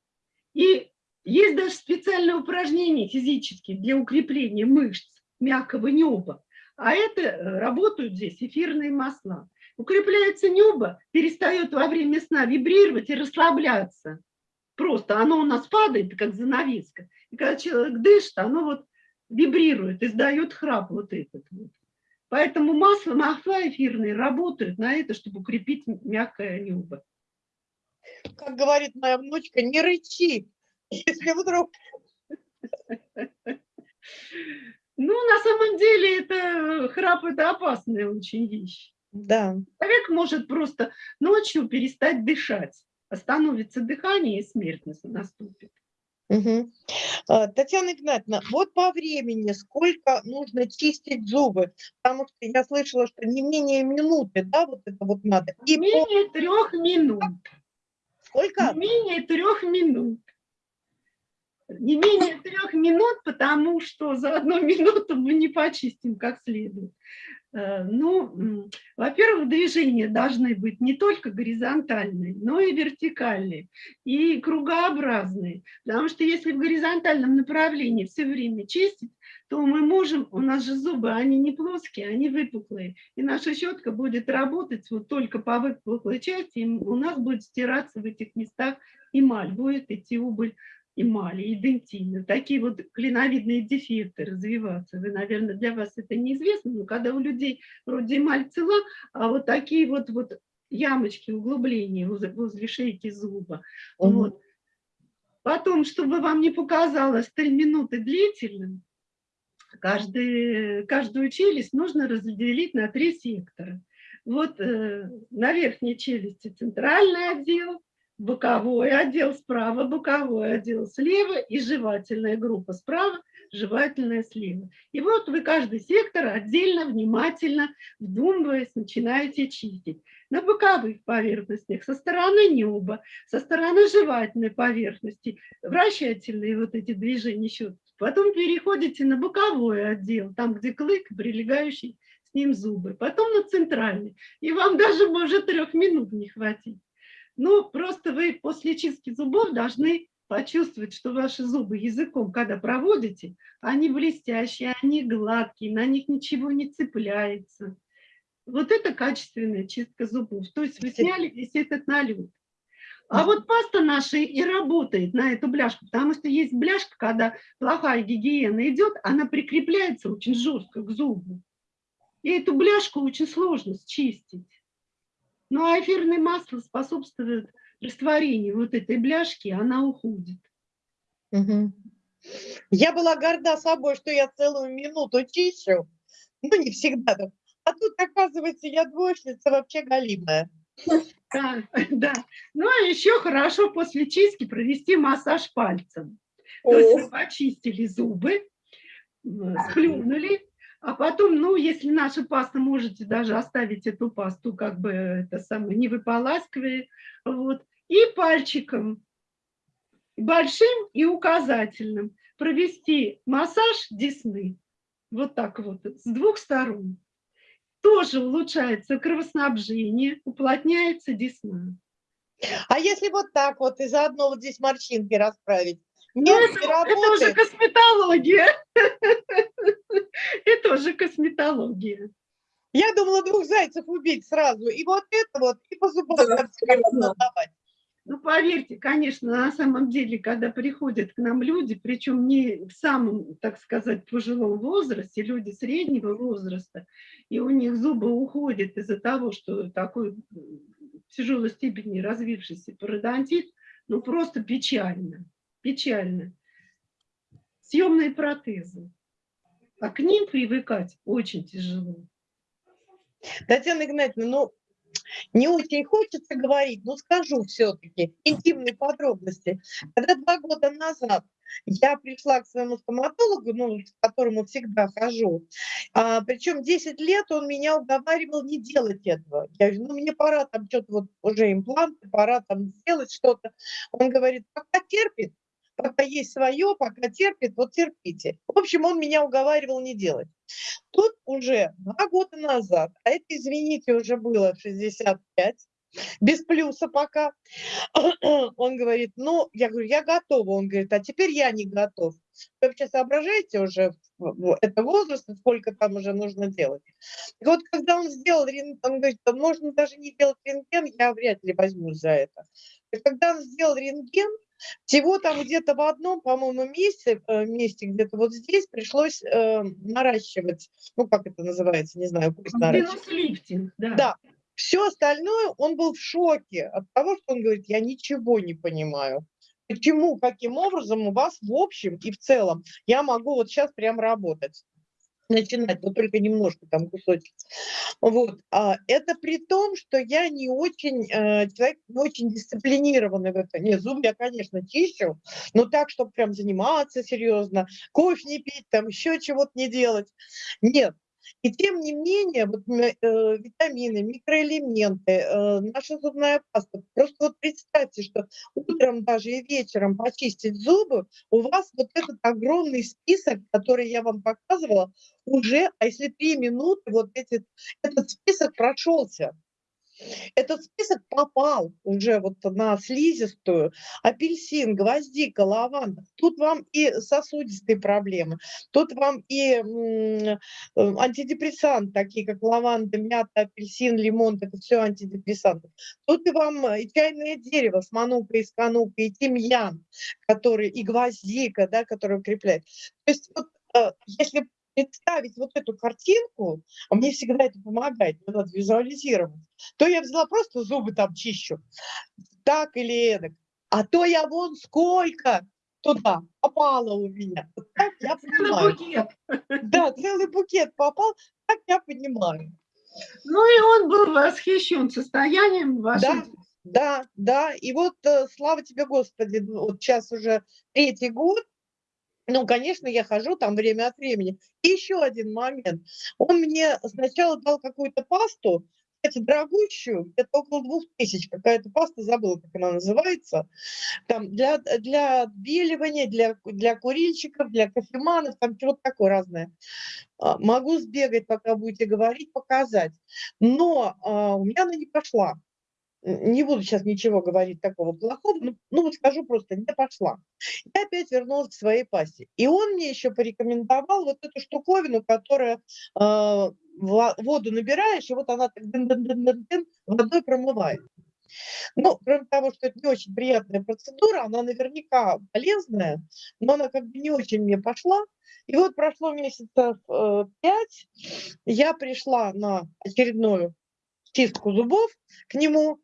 И есть даже специальные упражнения физические для укрепления мышц мягкого неба. А это э, работают здесь эфирные масла. Укрепляется небо, перестает во время сна вибрировать и расслабляться. Просто оно у нас падает, как занавеска. И когда человек дышит, оно вот вибрирует, издает храп вот этот вот. Поэтому масло, масла эфирные работают на это, чтобы укрепить мягкое небо. Как говорит моя внучка, не рычи, если вдруг... Ну, на самом деле, это храп – это опасная очень вещь. Да. Человек может просто ночью перестать дышать, остановится дыхание, и смерть нас- наступит. А, Татьяна Игнатьевна, вот по времени сколько нужно чистить зубы? Потому что я слышала, что не менее минуты, да, вот это вот надо. И Не по- менее трех минут. сколько? Не менее трех минут. Не менее трех минут, потому что за одну минуту мы не почистим как следует. Э, Ну, во-первых, движения должны быть не только горизонтальные, но и вертикальные, и кругообразные. Потому что если в горизонтальном направлении все время чистить, то мы можем, у нас же зубы, они не плоские, они выпуклые. И наша щетка будет работать вот только по выпуклой части, и у нас будет стираться в этих местах эмаль, будет идти убыль эмали и дентины. Такие вот клиновидные дефекты развиваться. Вы, наверное, для вас это неизвестно, но когда у людей вроде эмаль цела, а вот такие вот, вот ямочки, углубления возле, возле шейки зуба. Мгм. Вот. Потом, чтобы вам не показалось 3 минуты длительным, каждый, каждую челюсть нужно разделить на три сектора. Вот э, на верхней челюсти центральный отдел, боковой отдел справа, боковой отдел слева и жевательная группа справа, жевательная слева. И вот вы каждый сектор отдельно, внимательно, вдумываясь, начинаете чистить. На боковых поверхностях, со стороны неба, со стороны жевательной поверхности, вращательные вот эти движения щетки. Потом переходите на боковой отдел, там, где клык, прилегающий с ним зубы. Потом на центральный. И вам даже может трех минут не хватить. Ну, просто вы после чистки зубов должны почувствовать, что ваши зубы языком, когда проводите, они блестящие, они гладкие, на них ничего не цепляется. Вот это качественная чистка зубов. То есть вы сняли весь этот налет. А вот паста наша и работает на эту бляшку, потому что есть бляшка, когда плохая гигиена идет, она прикрепляется очень жестко к зубу. И эту бляшку очень сложно счистить. Ну а эфирное масло способствует растворению вот этой бляшки, она уходит. Мгм. Я была горда собой, что я целую минуту чищу. Ну, не всегда. так. А тут, оказывается, я двоечница вообще галимая. Да, да. Ну, а еще хорошо после чистки провести массаж пальцем. То есть вы почистили зубы, сплюнули, а потом, ну, если наша паста, можете даже оставить эту пасту, как бы это самое, не выполаскивая, вот, и пальчиком, большим и указательным, провести массаж десны, вот так вот, с двух сторон. Тоже улучшается кровоснабжение, уплотняется десна. А если вот так вот и заодно вот здесь морщинки расправить? Ну, Нет, не это, это уже работает. косметология. Это уже косметология. Я думала двух зайцев убить сразу. И вот это вот, и по зубам давать. Ну, поверьте, конечно, на самом деле, когда приходят к нам люди, причем не в самом, так сказать, пожилом возрасте, люди среднего возраста, и у них зубы уходят из-за того, что такой тяжелой степени развившийся пародонтит, ну, просто печально, печально. Съемные протезы. А к ним привыкать очень тяжело. Татьяна Игнатьевна, ну, не очень хочется говорить, но скажу все-таки интимные подробности. Когда два года назад я пришла к своему стоматологу, ну, к которому всегда хожу, а, причем 10 лет он меня уговаривал не делать этого. Я говорю, ну, мне пора там что-то вот уже импланты, пора там сделать что-то. Он говорит, пока терпит, пока есть свое, пока терпит, вот терпите. В общем, он меня уговаривал не делать. Тут уже два года назад, а это, извините, уже было в 65, без плюса пока, он говорит, ну, я говорю, я готова. Он говорит, а теперь я не готов. Вы вообще соображаете уже, это возраст, сколько там уже нужно делать. И вот когда он сделал рентген, он говорит, «Да можно даже не делать рентген, я вряд ли возьмусь за это. И когда он сделал рентген, всего там где-то в одном, по-моему, месте, э, месте где-то вот здесь пришлось э, наращивать, ну, как это называется, не знаю, пусть наращивать. Да. Да. Все остальное, он был в шоке от того, что он говорит, я ничего не понимаю. Почему, каким образом у вас в общем и в целом я могу вот сейчас прям работать? Начинать, но только немножко там кусочек. Вот. А это при том, что я не очень, э, человек не очень дисциплинированный в этом. Нет, зубы я, конечно, чищу, но так, чтобы прям заниматься серьезно, кофе не пить, там еще чего-то не делать. Нет. И тем не менее, вот э, витамины, микроэлементы, э, наша зубная паста. Просто вот представьте, что утром даже и вечером почистить зубы, у вас вот этот огромный список, который я вам показывала, уже, а если три минуты, вот эти, этот список прошелся. Этот список попал уже вот на слизистую, апельсин, гвоздика, лаванда. Тут вам и сосудистые проблемы, тут вам и э, антидепрессанты, такие как лаванда, мята, апельсин, лимон, это все антидепрессанты. Тут и вам э, и чайное дерево с манукой, и сканукой, и тимьян, который, и гвоздика, да, который укрепляет. То есть вот, э, если представить вот эту картинку, а мне всегда это помогает, мне надо визуализировать, то я взяла просто зубы там чищу, так или эдак. А то я вон сколько туда попало у меня. Так я Целый понимаю. букет. Да, целый букет попал, так я понимаю. Ну и он был восхищен состоянием вашего. Да, да, и вот э, слава тебе, Господи, ну, вот сейчас уже третий год, ну, конечно, я хожу там время от времени. И еще один момент. Он мне сначала дал какую-то пасту, кстати, дорогущую, где-то около двух тысяч, какая-то паста, забыла, как она называется, там для, для отбеливания, для, для курильщиков, для кофеманов, там чего-то такое разное. А, Могу сбегать, пока будете говорить, показать. Но а, у меня она не пошла. Не буду сейчас ничего говорить такого плохого, ну, ну скажу просто, не пошла. Я опять вернулась к своей пасте. И он мне еще порекомендовал вот эту штуковину, которая ва- воду набираешь, и вот она так дын-дын-дын-дын-дын водой промывает. Ну, кроме того, что это не очень приятная процедура, она наверняка полезная, но она как бы не очень мне пошла. И вот прошло месяцев э, пять, я пришла на очередную чистку зубов к нему,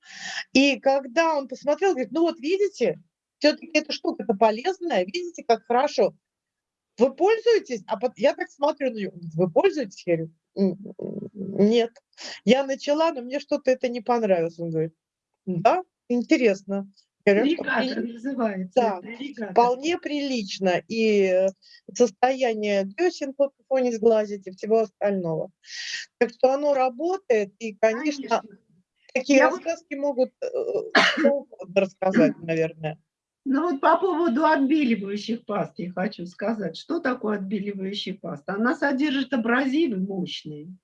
и когда он посмотрел, говорит, ну вот видите, все-таки эта штука-то полезная, видите, как хорошо. Вы пользуетесь? А я так смотрю на него, вы пользуетесь? Я говорю, «М, м, нет. Я начала, но мне что-то это не понравилось. Он говорит, Да, интересно. При- называется. Да, вполне прилично. И э, состояние десен под фоне сглазить и всего остального. Так что оно работает, и, конечно, Конечно. такие Я вот- рассказки могут э, кто угодно рассказать, наверное. Ну вот по поводу отбеливающих паст я хочу сказать. Что такое отбеливающая паста? Она содержит абразивы мощные.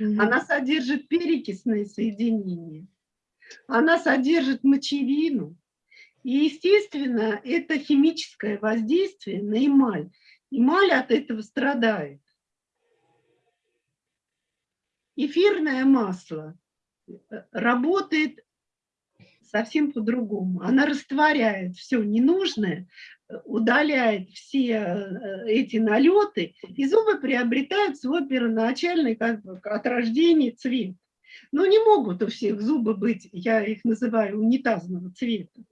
Она содержит перекисные соединения. Она содержит мочевину. И, естественно, это химическое воздействие на эмаль. Эмаль от этого страдает. Эфирное масло э, работает совсем по-другому. Она растворяет все ненужное, удаляет все э, эти налеты, и зубы приобретают свой первоначальный как бы, от рождения цвет. Но не могут у всех зубы быть, я их называю унитазного цвета,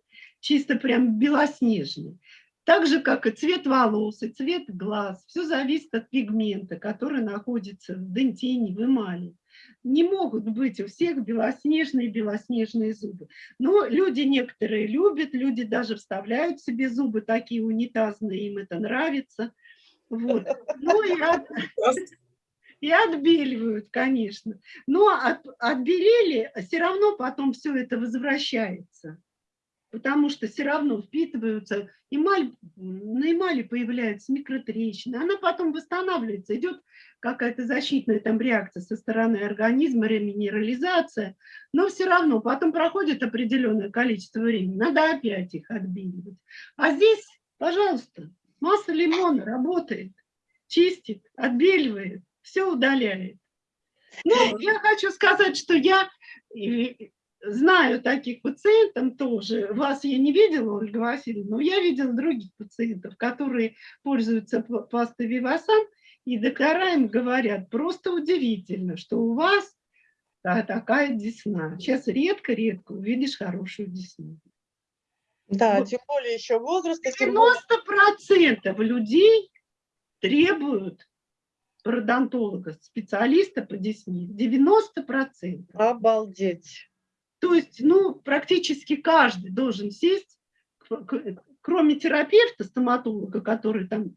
чисто прям белоснежные. Так же, как и цвет волос, и цвет глаз. Все зависит от пигмента, который находится в дентине, в эмали. Не могут быть у всех белоснежные-белоснежные зубы. Но люди некоторые любят, люди даже вставляют себе зубы такие унитазные, им это нравится. Вот. Ну и, от- и отбеливают, конечно. Но от, отбелели, все равно потом все это возвращается. Потому что все равно впитываются, эмаль, на эмали появляются микротрещины, она потом восстанавливается, идет какая-то защитная там реакция со стороны организма, реминерализация, но все равно потом проходит определенное количество времени, надо опять их отбеливать. А здесь, пожалуйста, масса лимона работает, чистит, отбеливает, все удаляет. Ну, я хочу сказать, что я знаю таких пациентов тоже. Вас я не видела, Ольга Васильевна, но я видела других пациентов, которые пользуются пастой Вивасан, и доктора им говорят, просто удивительно, что у вас та- такая десна. Сейчас редко-редко увидишь хорошую десну. Да, Вот. тем более еще более 90% людей требуют пародонтолога, специалиста по десне. 90%. обалдеть. То есть, ну, практически каждый должен сесть, кроме терапевта, стоматолога, который там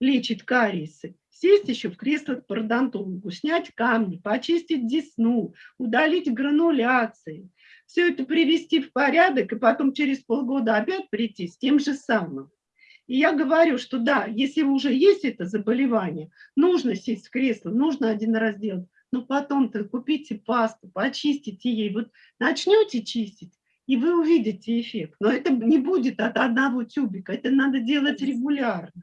лечит кариесы, сесть еще в кресло к пародонтологу, снять камни, почистить десну, удалить грануляции, все это привести в порядок, и потом через полгода опять прийти с тем же самым. И я говорю, что да, если уже есть это заболевание, нужно сесть в кресло, нужно один раз делать, но потом-то купите пасту, почистите ей, вот начнете чистить, и вы увидите эффект. Но это не будет от одного тюбика, это надо делать регулярно.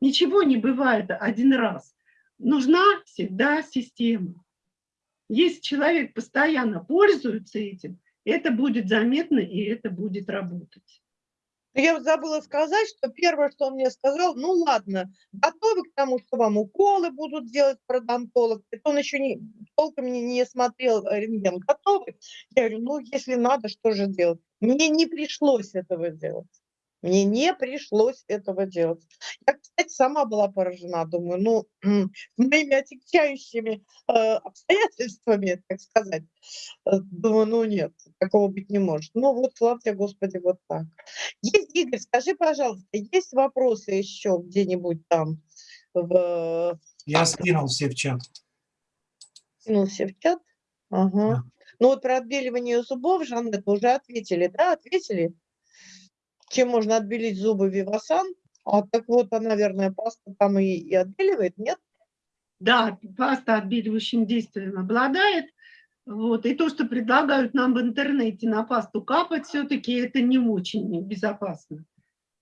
Ничего не бывает один раз. Нужна всегда система. Если человек постоянно пользуется этим, это будет заметно и это будет работать. Я забыла сказать, что первое, что он мне сказал, ну ладно, готовы к тому, что вам уколы будут делать пародонтолог. Это он еще не, толком не, не смотрел э, рентген. Готовы? Я говорю, ну если надо, что же делать? Мне не пришлось этого делать. Мне не пришлось этого делать. Я, кстати, сама была поражена. Думаю, ну, с моими отягчающими э, обстоятельствами, так сказать. э, Думаю, ну нет, такого быть не может. Ну вот, слава тебе, Господи, вот так. Есть, Игорь, скажи, пожалуйста, есть вопросы еще где-нибудь там в Я скинул все в чат. кинулся в чат? Ага. Да. Ну вот про отбеливание зубов, Жанет, уже ответили, да, ответили? Чем можно отбелить зубы Вивасан? А так вот, а, наверное, паста там и, и отбеливает, нет? Да, паста отбеливающим действием обладает. Вот. И то, что предлагают нам в интернете на пасту капать, все-таки это не очень безопасно.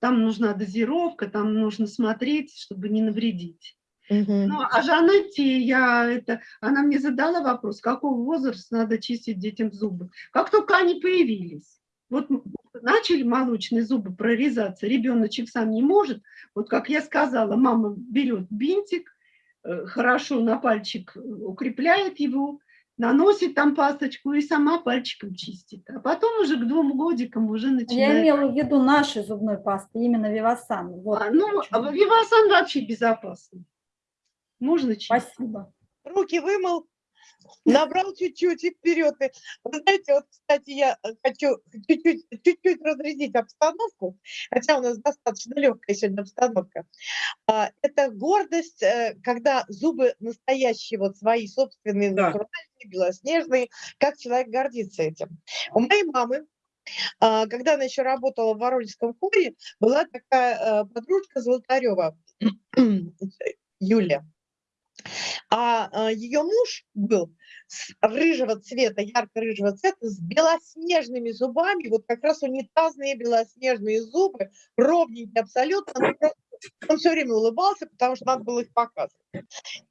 Там нужна дозировка, там нужно смотреть, чтобы не навредить. Мгм. Ну, а Жанетте, я это, она мне задала вопрос, какого возраста надо чистить детям зубы. Как только они появились, вот начали молочные зубы прорезаться, ребеночек сам не может, вот как я сказала, мама берет бинтик, э, хорошо на пальчик э, укрепляет его, наносит там пасточку и сама пальчиком чистит. А потом уже к двум годикам уже Я начинает. имела в виду нашей зубной пасты, именно Вивасан. Вот А, ну, а Вивасан вообще безопасный. Можно чистить. Спасибо. Руки вымыл, Набрал чуть-чуть и вперед. Вы знаете, вот, кстати, я хочу чуть-чуть разрядить обстановку, хотя у нас достаточно легкая сегодня обстановка. А, Это гордость, э, когда зубы настоящие, вот свои собственные, Да. натуральные, белоснежные, как человек гордится этим. У моей мамы а, когда она еще работала в Воронежском хоре, была такая э, подружка Золотарева, Юлия. А ее муж был с рыжего цвета, ярко-рыжего цвета, с белоснежными зубами, вот как раз унитазные белоснежные зубы, ровненькие абсолютно. Он все время улыбался, потому что надо было их показывать.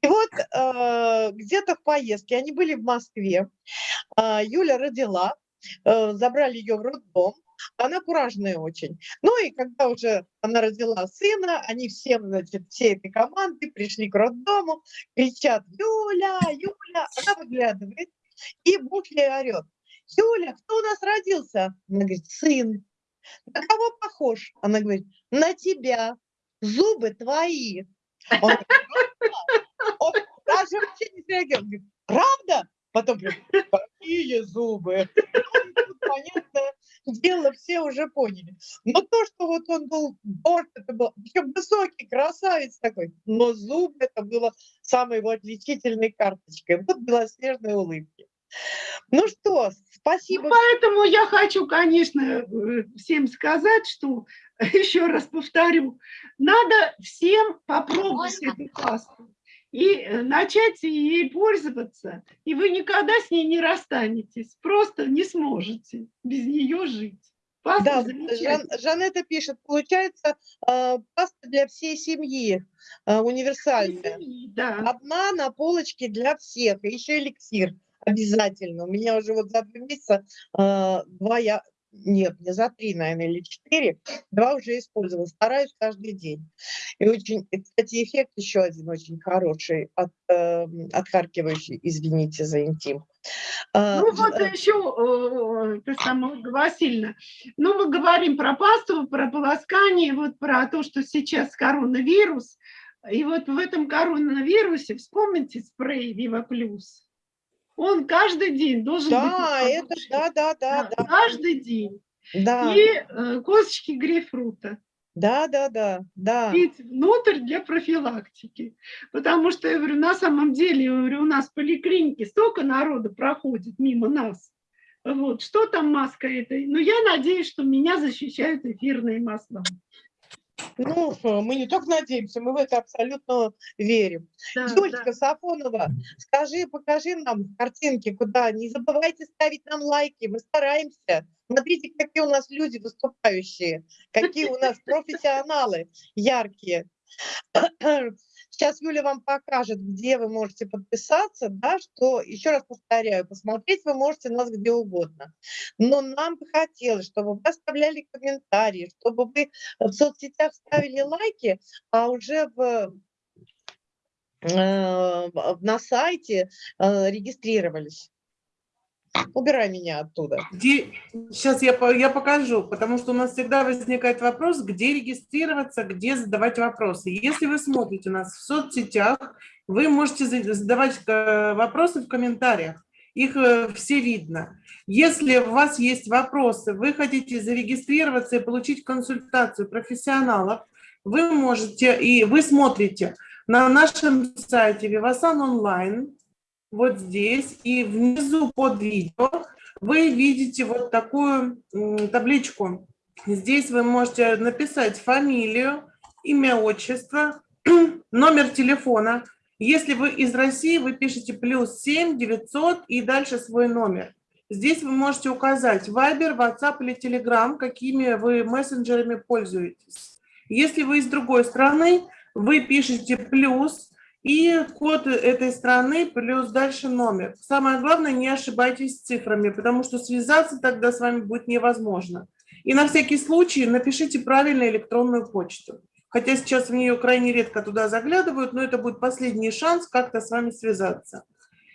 И вот э, где-то в поездке, они были в Москве, а, Юля родила, э, забрали ее в роддом, она куражная очень. Ну и когда уже она родила сына, они все, значит, всей этой команды пришли к роддому, кричат «Юля, Юля!» Она выглядывает, и муж ей орет «Юля, кто у нас родился?» Она говорит «Сын». На кого похож? Она говорит «На тебя. Зубы твои». Он? Он даже вообще не среагировал. Говорит, Правда? Потом говорит, какие зубы? Ну, понятное дело, все уже поняли. Но то, что вот он был горд, это был причем высокий, красавец такой, но зуб это было самой его отличительной карточкой. Вот белоснежные улыбки. Ну что, спасибо. Поэтому я хочу, конечно, э, всем сказать, что, еще раз повторю, надо всем попробовать эту пасту и э, начать ей пользоваться, и вы никогда с ней не расстанетесь, просто не сможете без нее жить. Паста Да, Жан-. Жанетта пишет, получается э, паста для всей семьи, э, универсальная. Да. Одна на полочке для всех, еще эликсир обязательно. У меня уже вот за два месяца э, два я, нет, не за три, наверное, или четыре, два уже использовала. Стараюсь каждый день. И очень, и, кстати, эффект еще один очень хороший, от, э, отхаркивающий, извините за интим. Э, Ну вот э, еще, сама, Ольга Васильевна, ну мы говорим про пасту, про полоскание, вот про то, что сейчас коронавирус, и вот в этом коронавирусе вспомните спрей Вива Плюс. Он каждый день должен быть. Да, на это, да, да, Да, да. Каждый день. Да, И э, косточки грейпфрута. да, да, да, да. пить внутрь для профилактики. Потому что, я говорю, на самом деле, я говорю, у нас в поликлинике столько народу проходит мимо нас. Вот, что там маска этой? Ну, я надеюсь, что меня защищают эфирные масла. Ну, что, мы не только надеемся, мы в это абсолютно верим. Да, Юлечка да. Сафонова, скажи, покажи нам картинки, куда. Не забывайте ставить нам лайки, мы стараемся. Смотрите, какие у нас люди выступающие, какие у нас профессионалы яркие. Сейчас Юля вам покажет, где вы можете подписаться, да, что, еще раз повторяю, посмотреть вы можете нас где угодно. Но нам бы хотелось, чтобы вы оставляли комментарии, чтобы вы в соцсетях ставили лайки, а уже в, э, на сайте э, регистрировались. Убирай меня оттуда. Где... Сейчас я, я покажу, потому что у нас всегда возникает вопрос, где регистрироваться, где задавать вопросы. Если вы смотрите нас в соцсетях, вы можете за- задавать э, вопросы в комментариях. Их э, все видно. Если у вас есть вопросы, вы хотите зарегистрироваться и получить консультацию профессионалов, вы можете, и вы смотрите на нашем сайте Vivasan онлайн, вот здесь, и внизу под видео вы видите вот такую табличку. Здесь вы можете написать фамилию, имя, отчество, номер телефона. Если вы из России, вы пишете плюс 7 900 и дальше свой номер. Здесь вы можете указать Viber, WhatsApp или Telegram, какими вы мессенджерами пользуетесь. Если вы из другой страны, вы пишете плюс и код этой страны плюс дальше номер. Самое главное, не ошибайтесь с цифрами, потому что связаться тогда с вами будет невозможно. И на всякий случай напишите правильно электронную почту. Хотя сейчас в нее крайне редко туда заглядывают, но это будет последний шанс как-то с вами связаться.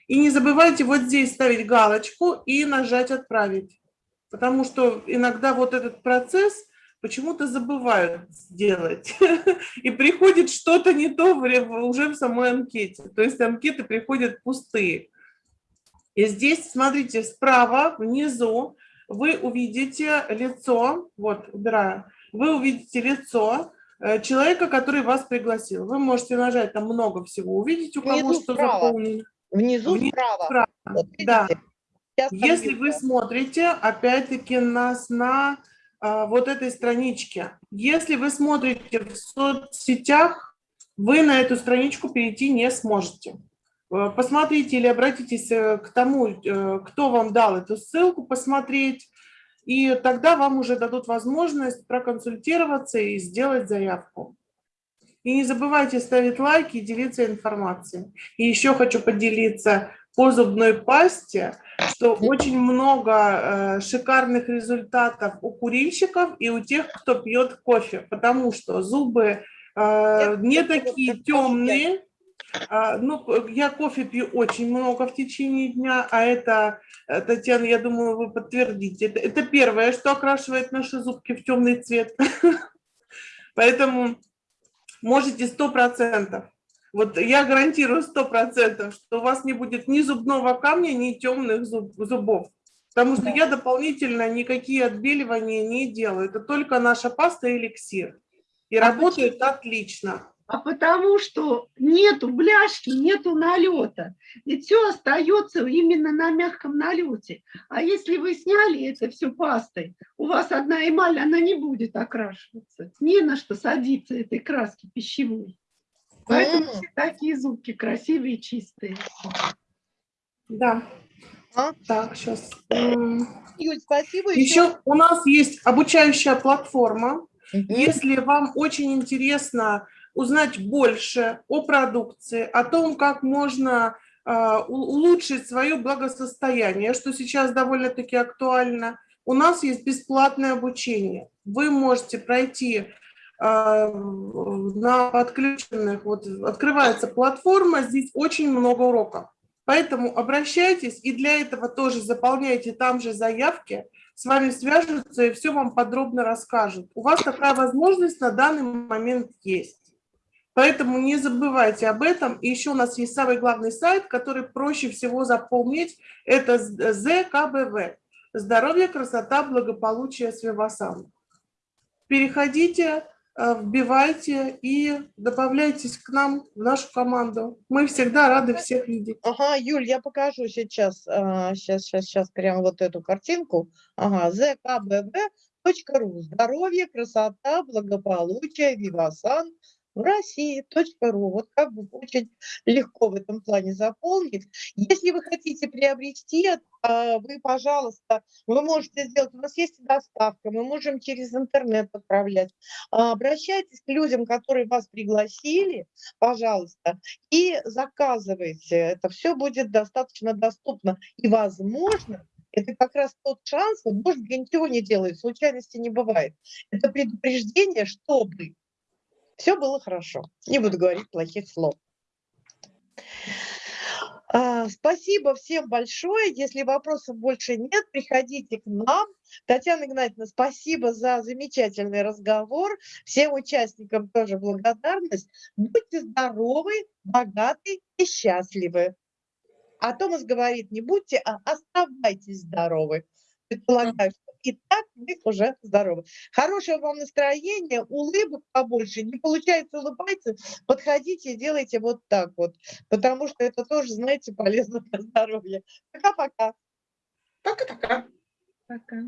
И не забывайте вот здесь ставить галочку и нажать «Отправить». Потому что иногда вот этот процесс почему-то забывают сделать. И приходит что-то не то уже в самой анкете. То есть анкеты приходят пустые. И здесь, смотрите, справа, внизу, вы увидите лицо, вот, убираю, вы увидите лицо э, человека, который вас пригласил. Вы можете нажать, там много всего увидеть, у кого Внизу что справа. заполнено. Внизу Внизу справа. справа, Вот видите? да. Если вы смотрите, опять-таки, нас на вот этой страничке, если вы смотрите в соцсетях, вы на эту страничку перейти не сможете. Э, Посмотрите или обратитесь э, к тому, э, кто вам дал эту ссылку, посмотреть, и тогда вам уже дадут возможность проконсультироваться и сделать заявку. И не забывайте ставить лайки и делиться информацией. И еще хочу поделиться по зубной пасте, что очень много э, шикарных результатов у курильщиков и у тех, кто пьет кофе, потому что зубы э, не такие темные. А, ну, я кофе пью очень много в течение дня, а это, э, Татьяна, я думаю, вы подтвердите. Это, это первое, что окрашивает наши зубки в темный цвет. Поэтому можете сто процентов. Вот я гарантирую сто процентов, что у вас не будет ни зубного камня, ни темных зуб- зубов. Потому что я дополнительно никакие отбеливания не делаю. Это только наша паста и эликсир. И А работает отлично. А потому что нету бляшки, нету налета. Ведь все остается именно на мягком налете. А если вы сняли это все пастой, у вас одна эмаль, она не будет окрашиваться. Не на что садиться этой краски пищевой. Поэтому все такие зубки красивые, чистые. Да. А? Так, сейчас. Юль, спасибо. Еще у нас есть обучающая платформа. Мгм. Если вам очень интересно узнать больше о продукции, о том, как можно у- улучшить свое благосостояние, что сейчас довольно-таки актуально, у нас есть бесплатное обучение. Вы можете пройти на подключенных, вот открывается платформа, здесь очень много уроков. Поэтому обращайтесь и для этого тоже заполняйте там же заявки, с вами свяжутся и все вам подробно расскажут. У вас такая возможность на данный момент есть. Поэтому не забывайте об этом. И еще у нас есть самый главный сайт, который проще всего запомнить. Это ЗКБВ. Здоровье, красота, благополучие с Вивасан. Переходите, вбивайте и добавляйтесь к нам в нашу команду. Мы всегда рады всех видеть. Ага, Юль, я покажу сейчас, сейчас, сейчас, сейчас прямо вот эту картинку. Ага, zkbb.ru. Здоровье, красота, благополучие, Вивасан России. .ру. Вот как бы очень легко в этом плане заполнить. Если вы хотите приобрести, а, вы, пожалуйста, вы можете сделать, у нас есть доставка, мы можем через интернет отправлять. А, Обращайтесь к людям, которые вас пригласили, пожалуйста, и заказывайте. Это все будет достаточно доступно. И, возможно, это как раз тот шанс, вот, может, ничего не делаю, случайности не бывает. Это предупреждение, чтобы все было хорошо. Не буду говорить плохих слов. А, Спасибо всем большое. Если вопросов больше нет, приходите к нам. Татьяна Игнатьевна, спасибо за замечательный разговор. Всем участникам тоже благодарность. Будьте здоровы, богаты и счастливы. А Томас говорит, не будьте, а оставайтесь здоровы. Предполагаю, что и так вы уже здоровы. Хорошего вам настроения, улыбок побольше. Не получается улыбаться, подходите и делайте вот так вот. Потому что это тоже, знаете, полезно для здоровья. Пока-пока. Пока-пока. Пока.